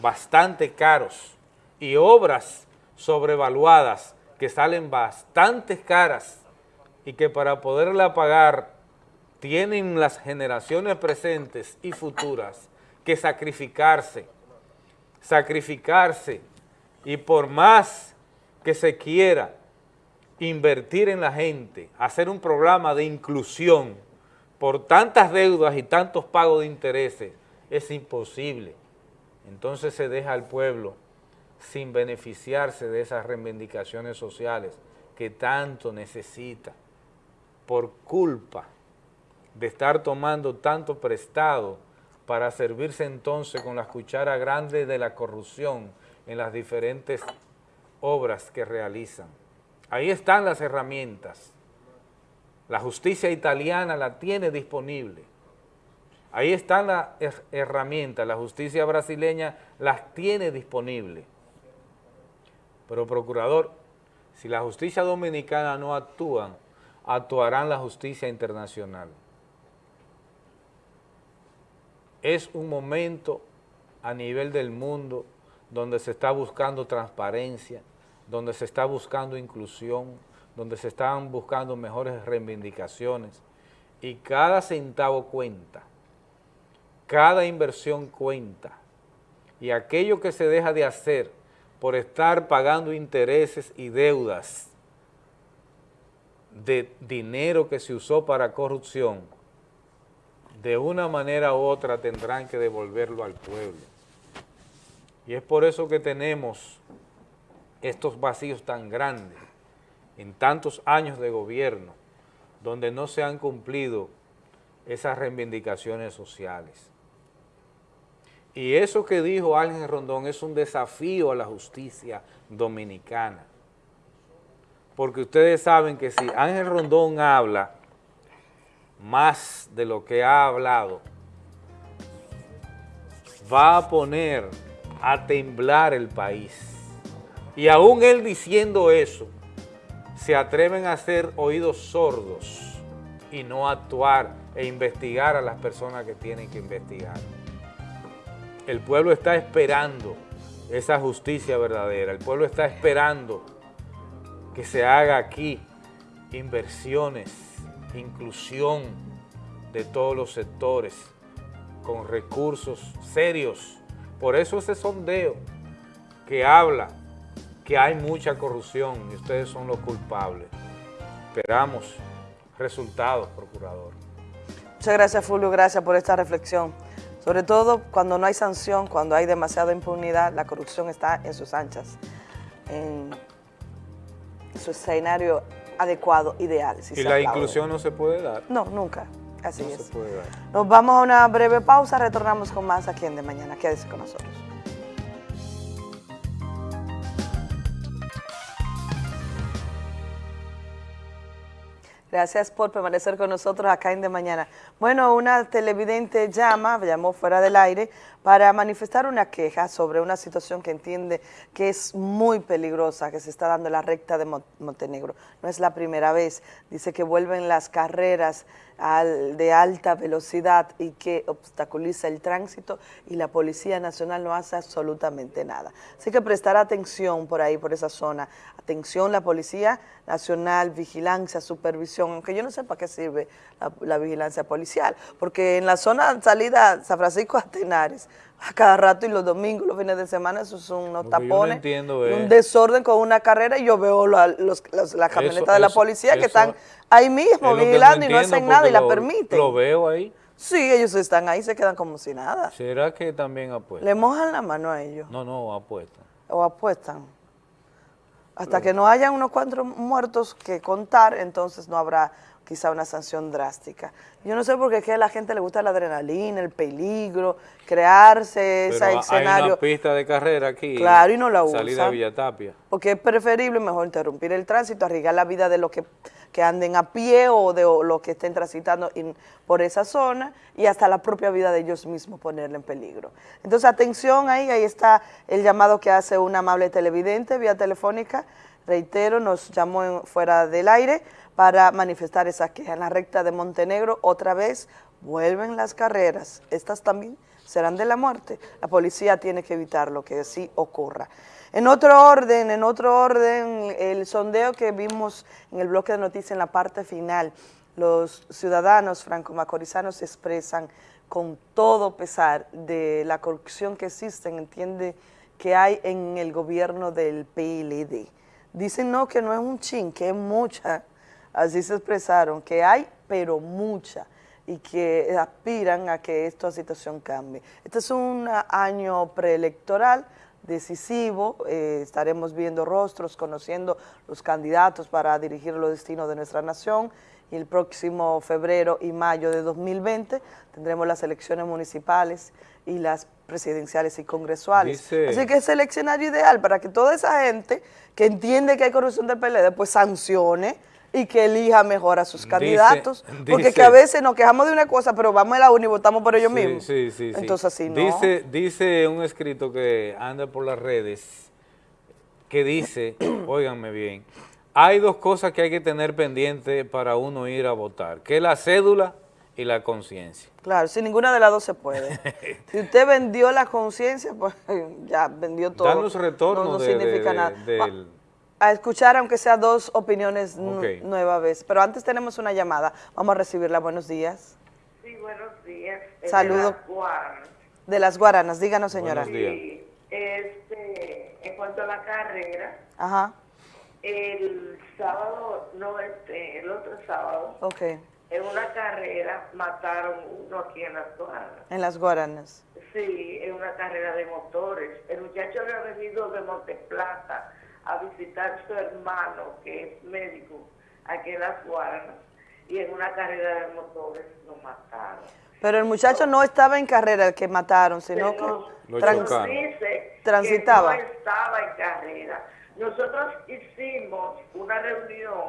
Speaker 2: bastante caros y obras sobrevaluadas que salen bastante caras y que para poderla pagar tienen las generaciones presentes y futuras que sacrificarse, sacrificarse y por más que se quiera invertir en la gente, hacer un programa de inclusión por tantas deudas y tantos pagos de intereses, es imposible. Entonces se deja al pueblo sin beneficiarse de esas reivindicaciones sociales que tanto necesita por culpa de estar tomando tanto prestado para servirse entonces con las cucharas grandes de la corrupción en las diferentes obras que realizan. Ahí están las herramientas. La justicia italiana la tiene disponible. Ahí están las herramientas, la justicia brasileña las tiene disponible. Pero procurador, si la justicia dominicana no actúa, actuarán la justicia internacional. Es un momento a nivel del mundo donde se está buscando transparencia, donde se está buscando inclusión, donde se están buscando mejores reivindicaciones y cada centavo cuenta, cada inversión cuenta y aquello que se deja de hacer por estar pagando intereses y deudas de dinero que se usó para corrupción, de una manera u otra tendrán que devolverlo al pueblo. Y es por eso que tenemos estos vacíos tan grandes en tantos años de gobierno, donde no se han cumplido esas reivindicaciones sociales. Y eso que dijo Ángel Rondón es un desafío a la justicia dominicana. Porque ustedes saben que si Ángel Rondón habla más de lo que ha hablado, va a poner a temblar el país. Y aún él diciendo eso, se atreven a hacer oídos sordos y no actuar e investigar a las personas que tienen que investigar. El pueblo está esperando esa justicia verdadera. El pueblo está esperando que se haga aquí inversiones, inclusión de todos los sectores, con recursos serios. Por eso ese sondeo que habla que hay mucha corrupción y ustedes son los culpables. Esperamos resultados, procurador.
Speaker 21: Muchas gracias, Fulvio. Gracias por esta reflexión. Sobre todo cuando no hay sanción, cuando hay demasiada impunidad, la corrupción está en sus anchas, en su escenario adecuado, ideal. si
Speaker 2: y la
Speaker 21: aplaude.
Speaker 2: inclusión no se puede dar.
Speaker 21: No, nunca. Así
Speaker 2: no
Speaker 21: es.
Speaker 2: se puede dar.
Speaker 21: Nos vamos a una breve pausa, retornamos con más aquí en De Mañana. Quédese con nosotros. Gracias por permanecer con nosotros acá en De Mañana. Bueno, una televidente llama, llamó fuera del aire, para manifestar una queja sobre una situación que entiende que es muy peligrosa, que se está dando la recta de Mon- Montenegro. No es la primera vez. Dice que vuelven las carreras al- de alta velocidad y que obstaculiza el tránsito y la Policía Nacional no hace absolutamente nada. Así que prestar atención por ahí, por esa zona. Atención la Policía Nacional, vigilancia, supervisión, aunque yo no sé para qué sirve la, la vigilancia policial, porque en la zona salida San Francisco a Tenares, a cada rato y los domingos, los fines de semana, esos son unos
Speaker 2: Lo que yo no
Speaker 21: tapones,
Speaker 2: es-
Speaker 21: un desorden con una carrera y yo veo la, los, los- las camionetas
Speaker 2: Eso-
Speaker 21: de la
Speaker 2: eso-
Speaker 21: policía que
Speaker 2: eso
Speaker 21: están ahí mismo
Speaker 2: lo
Speaker 21: vigilando y no hacen nada y
Speaker 2: porque
Speaker 21: la
Speaker 2: lo-
Speaker 21: permiten.
Speaker 2: Lo veo ahí.
Speaker 21: Sí, ellos están ahí, se quedan como si nada.
Speaker 2: ¿Será que también apuestan?
Speaker 21: Le mojan la mano a ellos
Speaker 2: No, no, apuestan.
Speaker 21: o apuestan. Hasta que no haya unos cuantos muertos que contar, entonces no habrá quizá una sanción drástica. Yo no sé por qué es que a la gente le gusta la adrenalina, el peligro, crearse ese
Speaker 2: Pero hay
Speaker 21: escenario.
Speaker 2: una pista de carrera aquí.
Speaker 21: Claro, y no la
Speaker 2: Salida
Speaker 21: usan.
Speaker 2: a Villatapia.
Speaker 21: Porque es preferible mejor interrumpir el tránsito, arriesgar la vida de los que, que anden a pie o de o los que estén transitando in- por esa zona y hasta la propia vida de ellos mismos ponerla en peligro. Entonces, atención ahí, ahí está el llamado que hace una amable televidente vía telefónica. Reitero, nos llamó en- fuera del aire para manifestar esa queja. En la recta de Montenegro, otra vez, vuelven las carreras. Estas también serán de la muerte. La policía tiene que evitar lo que así ocurra. En otro orden, en otro orden, el sondeo que vimos en el bloque de noticias en la parte final, los ciudadanos franco-macorizanos expresan con todo pesar de la corrupción que existe, entiende que hay en el gobierno del PLD. Dicen no, que no es un chin, que es mucha, así se expresaron, que hay, pero mucha y que aspiran a que esta situación cambie. Este es un año preelectoral decisivo, eh, estaremos viendo rostros, conociendo los candidatos para dirigir los destinos de nuestra nación y el próximo febrero y mayo de 2020 tendremos las elecciones municipales y las presidenciales y congresuales.
Speaker 2: Dice-
Speaker 21: Así que es el escenario ideal para que toda esa gente que entiende que hay corrupción del PLD, pues sancione y que elija mejor a sus
Speaker 2: Dice-
Speaker 21: candidatos. porque
Speaker 2: dice-
Speaker 21: que a veces nos quejamos de una cosa, pero vamos a la una y votamos por ellos
Speaker 2: Sí,
Speaker 21: mismos.
Speaker 2: Sí, sí, sí.
Speaker 21: Entonces así no.
Speaker 2: Dice, dice un escrito que anda por las redes que dice, óiganme bien, hay dos cosas que hay que tener pendiente para uno ir a votar, que es la cédula y la conciencia.
Speaker 21: Claro, si ninguna de las dos se puede. si usted vendió la conciencia, pues ya vendió todo.
Speaker 2: Danos retorno
Speaker 21: no, no
Speaker 2: de-
Speaker 21: significa
Speaker 2: de-
Speaker 21: nada.
Speaker 2: de- del-
Speaker 21: a escuchar, aunque sea dos opiniones nueva vez. Pero antes tenemos una llamada. Vamos a recibirla. Buenos días.
Speaker 22: Sí, buenos días. Es
Speaker 21: Saludo.
Speaker 22: de las Guaranas.
Speaker 21: De las Guaranas, díganos, señora.
Speaker 2: Buenos días.
Speaker 22: Sí, este, en cuanto a la carrera,
Speaker 21: Ajá,
Speaker 22: el sábado, no este, el otro sábado,
Speaker 21: ok.
Speaker 22: en una carrera mataron uno aquí en las Guaranas.
Speaker 21: En las Guaranas.
Speaker 22: Sí, en una carrera de motores. El muchacho había venido de Monteplata a visitar su hermano, que es médico, aquí en las Guaranas, y en una carrera de motores lo mataron.
Speaker 21: Pero el muchacho no estaba en carrera el que mataron, sino que
Speaker 2: Lo
Speaker 21: tran-
Speaker 2: chocaron.
Speaker 22: dice
Speaker 21: Transitaba.
Speaker 22: que no estaba en carrera. Nosotros hicimos una reunión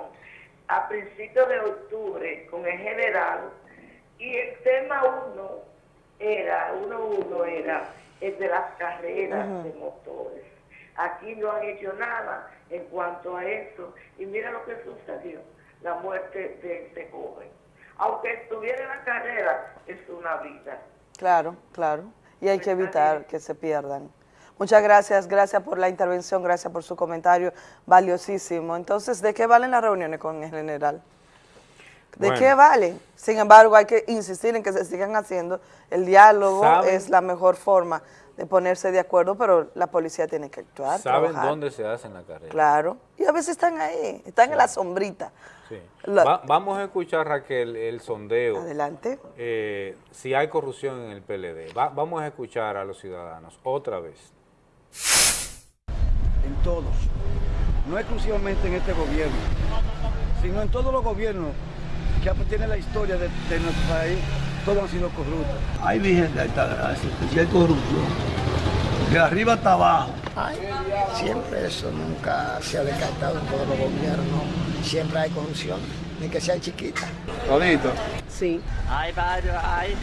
Speaker 22: a principios de octubre con el general y el tema uno era, uno uno era el de las carreras de motores. Aquí no han hecho nada en cuanto a eso y mira lo que sucedió, la muerte de este joven. Aunque estuviera en la carrera, es una vida.
Speaker 21: Claro, claro. Y hay que evitar que se pierdan. Muchas gracias, gracias por la intervención, gracias por su comentario valiosísimo. Entonces, ¿de qué valen las reuniones con el general? ¿De
Speaker 2: Bueno.
Speaker 21: qué vale? Sin embargo, hay que insistir en que se sigan haciendo. El diálogo
Speaker 2: ¿Saben?
Speaker 21: es la mejor forma de ponerse de acuerdo, pero la policía tiene que actuar,
Speaker 2: ¿Saben
Speaker 21: trabajar.
Speaker 2: dónde se hace en la carrera?
Speaker 21: Claro. Y a veces están ahí, están en la sombrita.
Speaker 2: Sí.
Speaker 21: La-
Speaker 2: Va- vamos a escuchar, Raquel, el sondeo.
Speaker 21: Adelante.
Speaker 2: eh, si hay corrupción en el PLD. Va- vamos a escuchar a los ciudadanos otra vez.
Speaker 13: en todos, no exclusivamente en este gobierno, sino en todos los gobiernos que tienen la historia de, de nuestro país, todos han sido corruptos.
Speaker 18: Ay, Virgen de alta gracia, que si hay corrupción, de arriba hasta abajo.
Speaker 15: Siempre eso nunca se ha descartado en todos los gobiernos. Siempre hay corrupción, ni que sea chiquita.
Speaker 18: Todito.
Speaker 21: Sí.
Speaker 17: Hay varios, hay.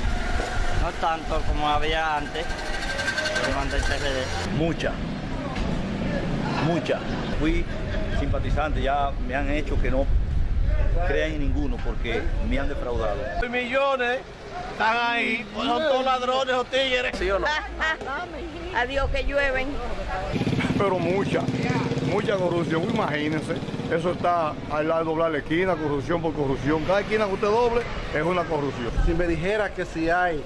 Speaker 17: No tanto como había antes. Durante el PRD.
Speaker 14: Mucha, mucha. Fui simpatizante, ya me han hecho que no crean en ninguno porque me han defraudado.
Speaker 18: Millones están ahí, pues son todos ladrones o tigres. ¿Sí o no?
Speaker 16: Adiós que llueven.
Speaker 19: Pero mucha, mucha corrupción, imagínense. Eso está al lado de doblar la esquina, corrupción por corrupción. Cada esquina que usted doble es una corrupción.
Speaker 20: Si me dijera que si hay,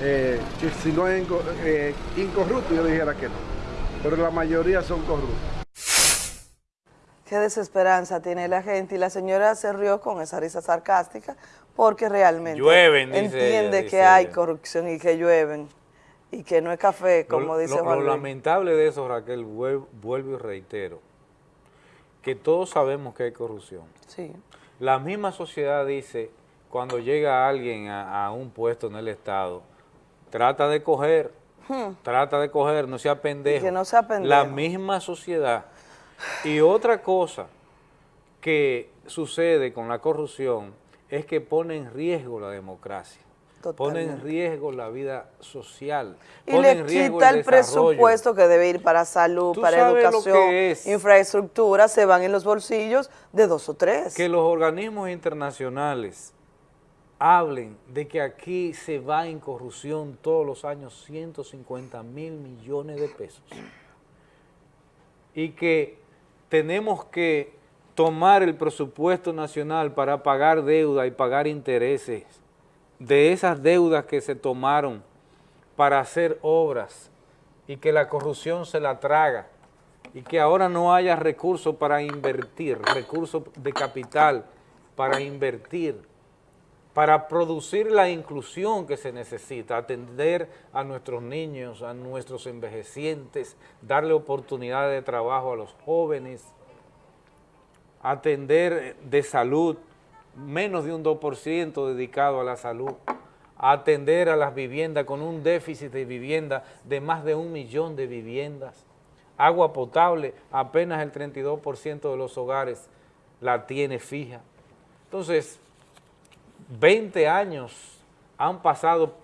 Speaker 20: eh, que si no es inco- eh, incorrupto, yo dijera que no. Pero la mayoría son corruptos.
Speaker 21: Qué desesperanza tiene la gente y la señora se rió con esa risa sarcástica porque realmente
Speaker 2: Llueven,
Speaker 21: entiende
Speaker 2: ella,
Speaker 21: que hay corrupción y que llueven y que no es café, como
Speaker 2: Lo-
Speaker 21: dice Juan
Speaker 2: lo lamentable de eso, Raquel, vuel- vuelvo y reitero, que todos sabemos que hay corrupción.
Speaker 21: Sí.
Speaker 2: La misma sociedad dice, cuando llega alguien a, a un puesto en el Estado, trata de coger,
Speaker 21: Hmm.
Speaker 2: trata de coger, no sea pendejo.
Speaker 21: que no sea pendejo.
Speaker 2: La misma sociedad. Y otra cosa que sucede con la corrupción es que pone en riesgo la democracia. Pone en
Speaker 21: Totalmente.
Speaker 2: riesgo la vida social.
Speaker 21: Y
Speaker 2: pone
Speaker 21: le
Speaker 2: en riesgo
Speaker 21: quita
Speaker 2: el
Speaker 21: el presupuesto que debe ir para salud, para educación, infraestructura, se van en los bolsillos de dos o tres.
Speaker 2: que los organismos internacionales hablen de que aquí se va en corrupción todos los años 150 mil millones de pesos y que tenemos que tomar el presupuesto nacional para pagar deuda y pagar intereses. De esas deudas que se tomaron para hacer obras y que la corrupción se la traga y que ahora no haya recursos para invertir, recursos de capital para invertir, para producir la inclusión que se necesita, atender a nuestros niños, a nuestros envejecientes, darle oportunidades de trabajo a los jóvenes, atender de salud, menos de un 2% dedicado a la salud, atender a las viviendas con un déficit de vivienda de más de un millón de viviendas, agua potable, apenas el 32% de los hogares la tiene fija. Entonces, 20 años han pasado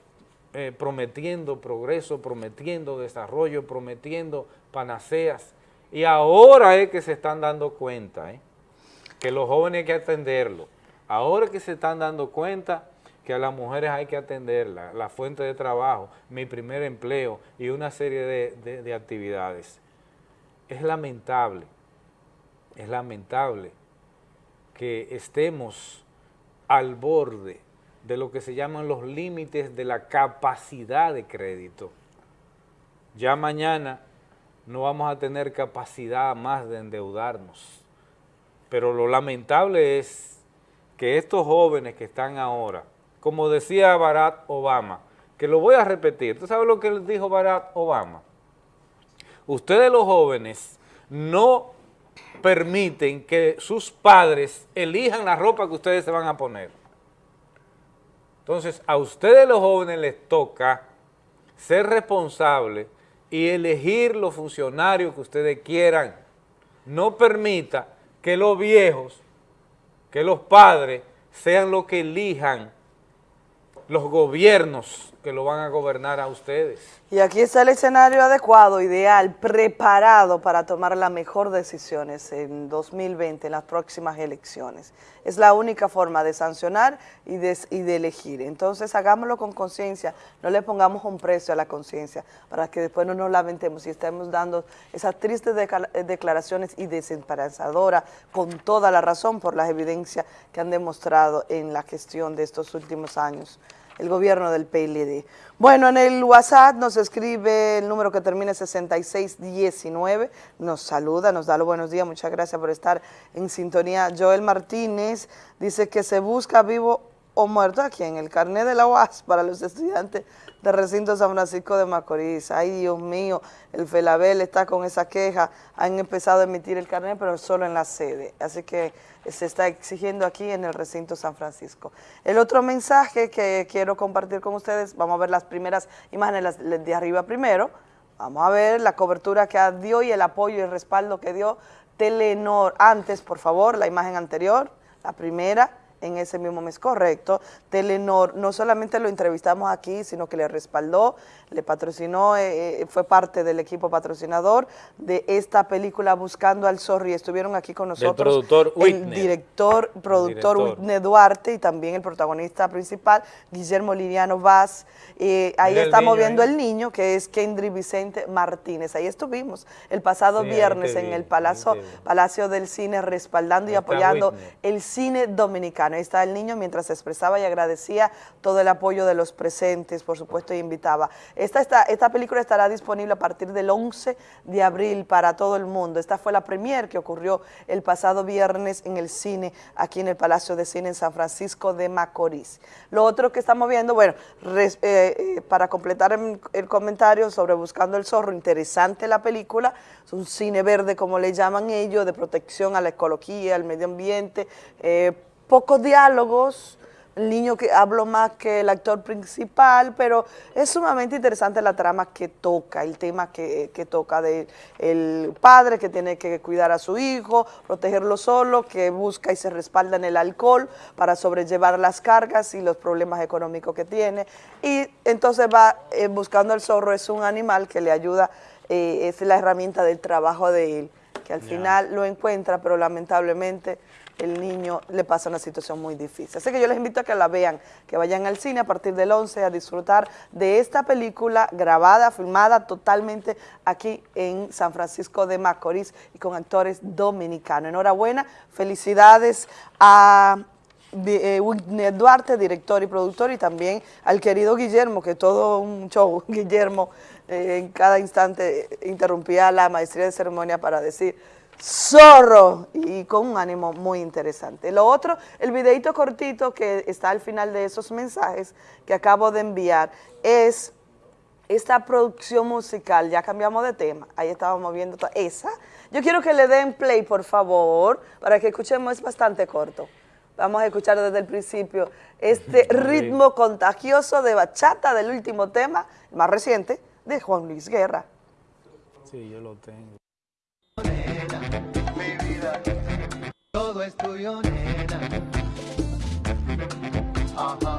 Speaker 2: eh, prometiendo progreso, prometiendo desarrollo, prometiendo panaceas, y ahora es que se están dando cuenta, ¿eh? Que los jóvenes hay que atenderlo. Ahora que se están dando cuenta que a las mujeres hay que atenderla, la fuente de trabajo, mi primer empleo y una serie de- de actividades. Es lamentable, es lamentable que estemos al borde de lo que se llaman los límites de la capacidad de crédito. Ya mañana no vamos a tener capacidad más de endeudarnos. Pero lo lamentable es que estos jóvenes que están ahora, como decía Barack Obama, que lo voy a repetir, ¿tú sabes lo que dijo Barack Obama? Ustedes los jóvenes no permiten que sus padres elijan la ropa que ustedes se van a poner. Entonces, a ustedes los jóvenes les toca ser responsables y elegir los funcionarios que ustedes quieran. No permita que los viejos, que los padres sean los que elijan los gobiernos que lo van a gobernar a ustedes.
Speaker 21: Y aquí está el escenario adecuado, ideal, preparado para tomar las mejores decisiones en 2020, en las próximas elecciones. Es la única forma de sancionar y de, y de elegir. Entonces hagámoslo con conciencia, no le pongamos un precio a la conciencia para que después no nos lamentemos y estemos dando esas tristes declaraciones y desesperanzadoras con toda la razón por las evidencias que han demostrado en la gestión de estos últimos años el gobierno del PLD. Bueno, en el WhatsApp nos escribe el número que termina en 6619, nos saluda, nos da los buenos días, muchas gracias por estar en sintonía. Joel Martínez dice que se busca vivo o muerto aquí en el carnet de la UAS para los estudiantes de recinto San Francisco de Macorís. Ay, Dios mío, el Felabel está con esa queja, han empezado a emitir el carnet, pero solo en la sede. Así que se está exigiendo aquí en el recinto San Francisco. El otro mensaje que quiero compartir con ustedes, vamos a ver las primeras imágenes de arriba primero, vamos a ver la cobertura que dio y el apoyo y el respaldo que dio Telenor. Antes, por favor, la imagen anterior, la primera, en ese mismo mes, correcto. Telenor no solamente lo entrevistamos aquí, sino que le respaldó, le patrocinó, eh, eh, fue parte del equipo patrocinador de esta película Buscando al Zorro y estuvieron aquí con nosotros
Speaker 2: productor
Speaker 21: el
Speaker 2: Whitney.
Speaker 21: director, productor
Speaker 2: director.
Speaker 21: Whitney Duarte y también el protagonista principal, Guillermo Liriano Vaz. Eh, ahí
Speaker 2: Mira el
Speaker 21: estamos
Speaker 2: niño
Speaker 21: viendo el niño, que es Kendry Vicente Martínez. Ahí estuvimos el pasado
Speaker 2: Sí,
Speaker 21: viernes en el Palacio, del Cine respaldando y apoyando
Speaker 2: Whitney.
Speaker 21: el cine dominicano. Ahí está el niño mientras expresaba y agradecía todo el apoyo de los presentes, por supuesto, y invitaba. Esta, esta, esta película estará disponible a partir del 11 de abril para todo el mundo. Esta fue la premier que ocurrió el pasado viernes en el cine, aquí en el Palacio de Cine en San Francisco de Macorís. Lo otro que estamos viendo, bueno, eh, eh, para completar el, el comentario sobre Buscando el Zorro, interesante la película, es un cine verde como le llaman ellos, de protección a la ecología, al medio ambiente, eh, pocos diálogos, el niño que habló más que el actor principal, pero es sumamente interesante la trama que toca, el tema que, que toca de el padre que tiene que cuidar a su hijo, protegerlo solo, que busca y se respalda en el alcohol para sobrellevar las cargas y los problemas económicos que tiene. Y entonces va eh, buscando el zorro, es un animal que le ayuda, eh, es la herramienta del trabajo de él, que al final lo encuentra, pero lamentablemente el niño le pasa una situación muy difícil. Así que yo les invito a que la vean, que vayan al cine a partir del 11 a disfrutar de esta película grabada, filmada totalmente aquí en San Francisco de Macorís y con actores dominicanos. Enhorabuena, felicidades a eh, Whitney Duarte, director y productor, y también al querido Guillermo, que todo un show, Guillermo eh, en cada instante interrumpía la maestría de ceremonia para decir zorro y con un ánimo muy interesante. Lo otro, el videito cortito que está al final de esos mensajes que acabo de enviar es esta producción musical, ya cambiamos de tema, ahí estábamos viendo esa. Yo quiero que le den play, por favor, para que escuchemos, es bastante corto. Vamos a escuchar desde el principio este ritmo contagioso de bachata del último tema, más reciente, de Juan Luis Guerra.
Speaker 2: Sí, yo lo tengo.
Speaker 23: Todo es tuyo, nena. Ajá.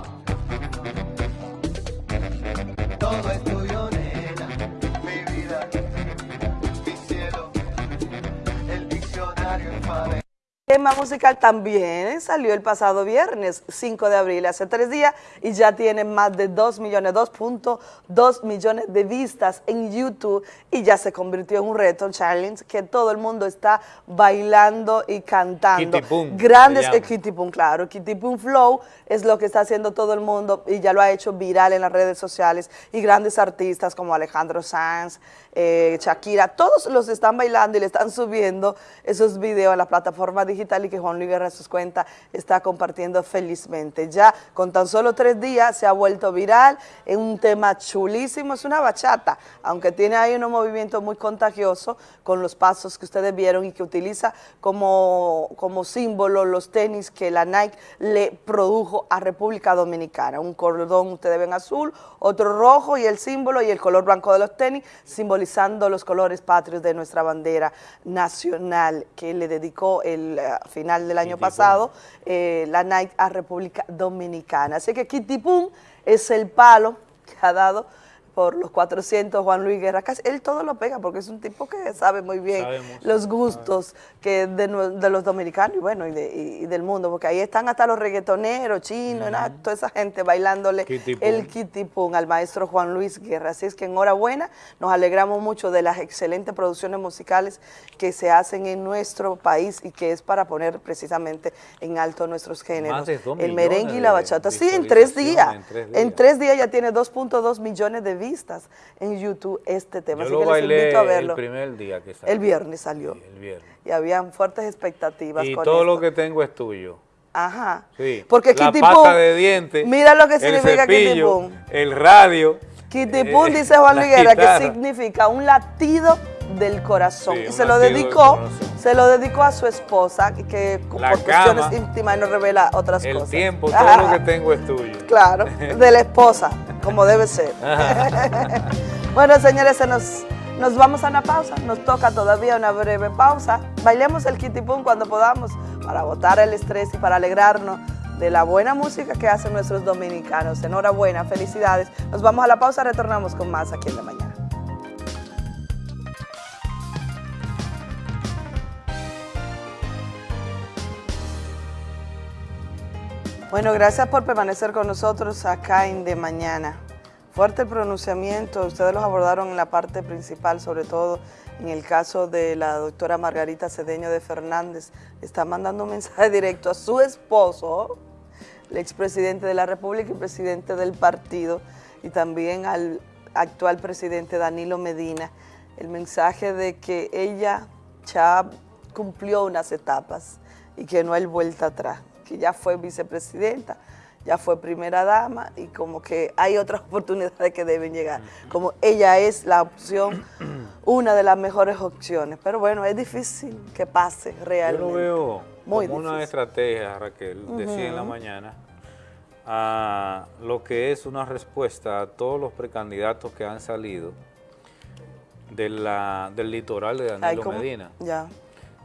Speaker 21: Tema musical también salió el pasado viernes, 5 de abril, hace tres días, y ya tiene más de 2 millones, 2.2 millones de vistas en YouTube, y ya se convirtió en un reto, challenge, que todo el mundo está bailando y cantando.
Speaker 2: Kitty Pum,
Speaker 21: Grandes, eh, Kitty Pum, claro, Kitty Pum Flow es lo que está haciendo todo el mundo, y ya lo ha hecho viral en las redes sociales, y grandes artistas como Alejandro Sanz, eh, Shakira, todos los están bailando y le están subiendo esos videos a la plataforma digital y que Juan Luis Guerra sus cuentas está compartiendo felizmente. Ya con tan solo tres días se ha vuelto viral, es un tema chulísimo, es una bachata, aunque tiene ahí unos movimientos muy contagiosos con los pasos que ustedes vieron y que utiliza como, como símbolo los tenis que la Nike le produjo a República Dominicana. Un cordón, ustedes ven azul, otro rojo y el símbolo y el color blanco de los tenis, simbolizando los colores patrios de nuestra bandera nacional que le dedicó el final del año pasado eh, la Nike a República Dominicana. Así que Kitty Pum es el palo que ha dado por los 400 Juan Luis Guerra, casi, él todo lo pega porque es un tipo que sabe muy bien los gustos que de, los dominicanos y bueno, y, de- y- del mundo, porque ahí están hasta los reggaetoneros, chinos, toda esa gente bailándole
Speaker 2: Kitty Pum.
Speaker 21: el kitipum al maestro Juan Luis Guerra. Así es que enhorabuena, nos alegramos mucho de las excelentes producciones musicales que se hacen en nuestro país y que es para poner precisamente en alto nuestros géneros. el merengue y la bachata. Sí, en tres días.
Speaker 2: visualizaciones, en tres días.
Speaker 21: En tres días ya tiene 2.2 millones de vistas en YouTube este tema.
Speaker 2: Yo
Speaker 21: Así
Speaker 2: lo
Speaker 21: que les invito a
Speaker 2: el
Speaker 21: verlo.
Speaker 2: primer día que salió.
Speaker 21: El viernes salió.
Speaker 2: El viernes.
Speaker 21: Y habían fuertes expectativas
Speaker 2: Y
Speaker 21: con
Speaker 2: todo
Speaker 21: esto.
Speaker 2: lo que tengo es tuyo.
Speaker 21: Ajá.
Speaker 2: Sí.
Speaker 21: Porque
Speaker 2: la
Speaker 21: Kitty
Speaker 2: pasta
Speaker 21: Pum,
Speaker 2: de dientes.
Speaker 21: mira lo que
Speaker 2: el
Speaker 21: significa Kitty
Speaker 2: cepillo,
Speaker 21: Pum.
Speaker 2: El radio.
Speaker 21: Kitty
Speaker 2: eh,
Speaker 21: Pum, dice Juan Guerra, que significa un latido del corazón.
Speaker 2: Sí,
Speaker 21: y se lo dedicó, se lo dedicó a su esposa, que,
Speaker 2: La
Speaker 21: por cuestiones íntimas no revela otras
Speaker 2: El
Speaker 21: cosas.
Speaker 2: tiempo, todo lo que tengo es tuyo.
Speaker 21: Claro, de la esposa, como debe ser. bueno, señores, se nos, nos vamos a una pausa. Nos toca todavía una breve pausa. Bailemos el Kitty Pum cuando podamos para botar el estrés y para alegrarnos de la buena música que hacen nuestros dominicanos. Enhorabuena, felicidades. Nos vamos a la pausa, retornamos con más aquí en la mañana. Bueno, gracias por permanecer con nosotros acá en De Mañana. Fuerte pronunciamiento, ustedes los abordaron en la parte principal, sobre todo en el caso de la doctora Margarita Cedeño de Fernández. Está mandando un mensaje directo a su esposo, el expresidente de la República y presidente del partido, y también al actual presidente Danilo Medina, el mensaje de que ella ya cumplió unas etapas y que no hay vuelta atrás, que ya fue vicepresidenta, ya fue primera dama y como que hay otras oportunidades que deben llegar, como ella es la opción, una de las mejores opciones, pero bueno, es difícil que pase
Speaker 2: Yo
Speaker 21: realmente.
Speaker 2: lo veo
Speaker 21: Muy
Speaker 2: como una
Speaker 21: difícil.
Speaker 2: estrategia, Raquel, decía en la mañana, a lo que es una respuesta a todos los precandidatos que han salido de la, del litoral de Danilo. Medina.
Speaker 21: Ya.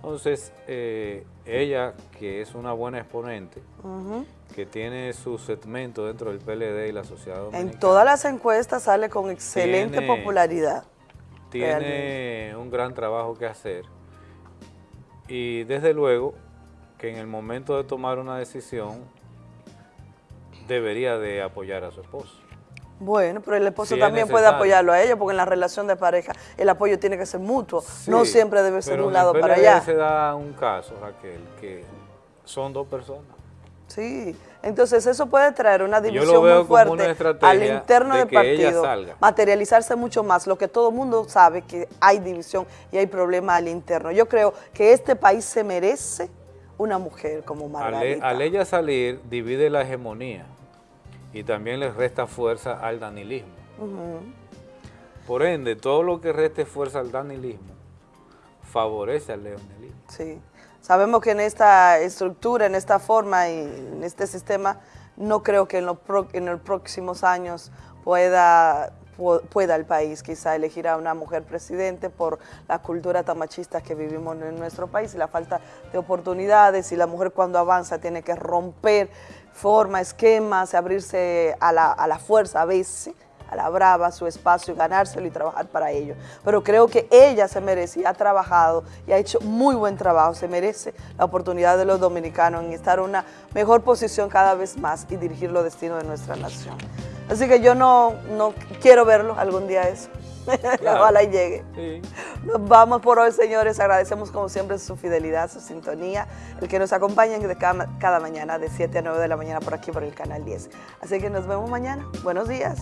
Speaker 2: Entonces, eh, ella, que es una buena exponente, que tiene su segmento dentro del PLD y la sociedad dominicana,
Speaker 21: En todas las encuestas sale con excelente
Speaker 2: Tiene-
Speaker 21: popularidad.
Speaker 2: tiene
Speaker 21: realmente.
Speaker 2: un gran trabajo que hacer y desde luego que en el momento de tomar una decisión debería de apoyar a su esposo.
Speaker 21: Bueno, pero el esposo
Speaker 2: es
Speaker 21: también puede apoyarlo a ella, porque en la relación de pareja el apoyo tiene que ser mutuo, no siempre debe ser de un lado para allá.
Speaker 2: se da un caso, Raquel, que son dos personas.
Speaker 21: Sí, entonces eso puede traer una división muy fuerte al interno
Speaker 2: de
Speaker 21: del partido, materializarse mucho más, lo que todo el mundo sabe que hay división y hay problema al interno. Yo creo que este país se merece una mujer como
Speaker 2: Al,
Speaker 21: Margarita.
Speaker 2: al ella salir, divide la hegemonía y también le resta fuerza al danilismo. Por ende, todo lo que reste fuerza al danilismo favorece al leonelismo.
Speaker 21: Sí, sabemos que en esta estructura, en esta forma y en este sistema, no creo que en, los pro- en los próximos años pueda, pu- pueda el país quizá elegir a una mujer presidente por la cultura tan machista que vivimos en nuestro país y la falta de oportunidades y la mujer cuando avanza tiene que romper forma, esquemas, abrirse a la, a la fuerza a veces a la brava su espacio ganárselo y trabajar para ello. Pero creo que ella se merece y ha trabajado y ha hecho muy buen trabajo. Se merece la oportunidad de los dominicanos en estar en una mejor posición cada vez más y dirigir los destinos de nuestra nación. Así que yo no, no quiero verlo algún día eso.
Speaker 2: Claro.
Speaker 21: Ojalá y llegue.
Speaker 2: Sí.
Speaker 21: Nos vamos por hoy, señores. Agradecemos como siempre su fidelidad, su sintonía, el que nos acompañen cada, cada mañana de 7 a 9 de la mañana por aquí por el canal 10. Así que nos vemos mañana. Buenos días.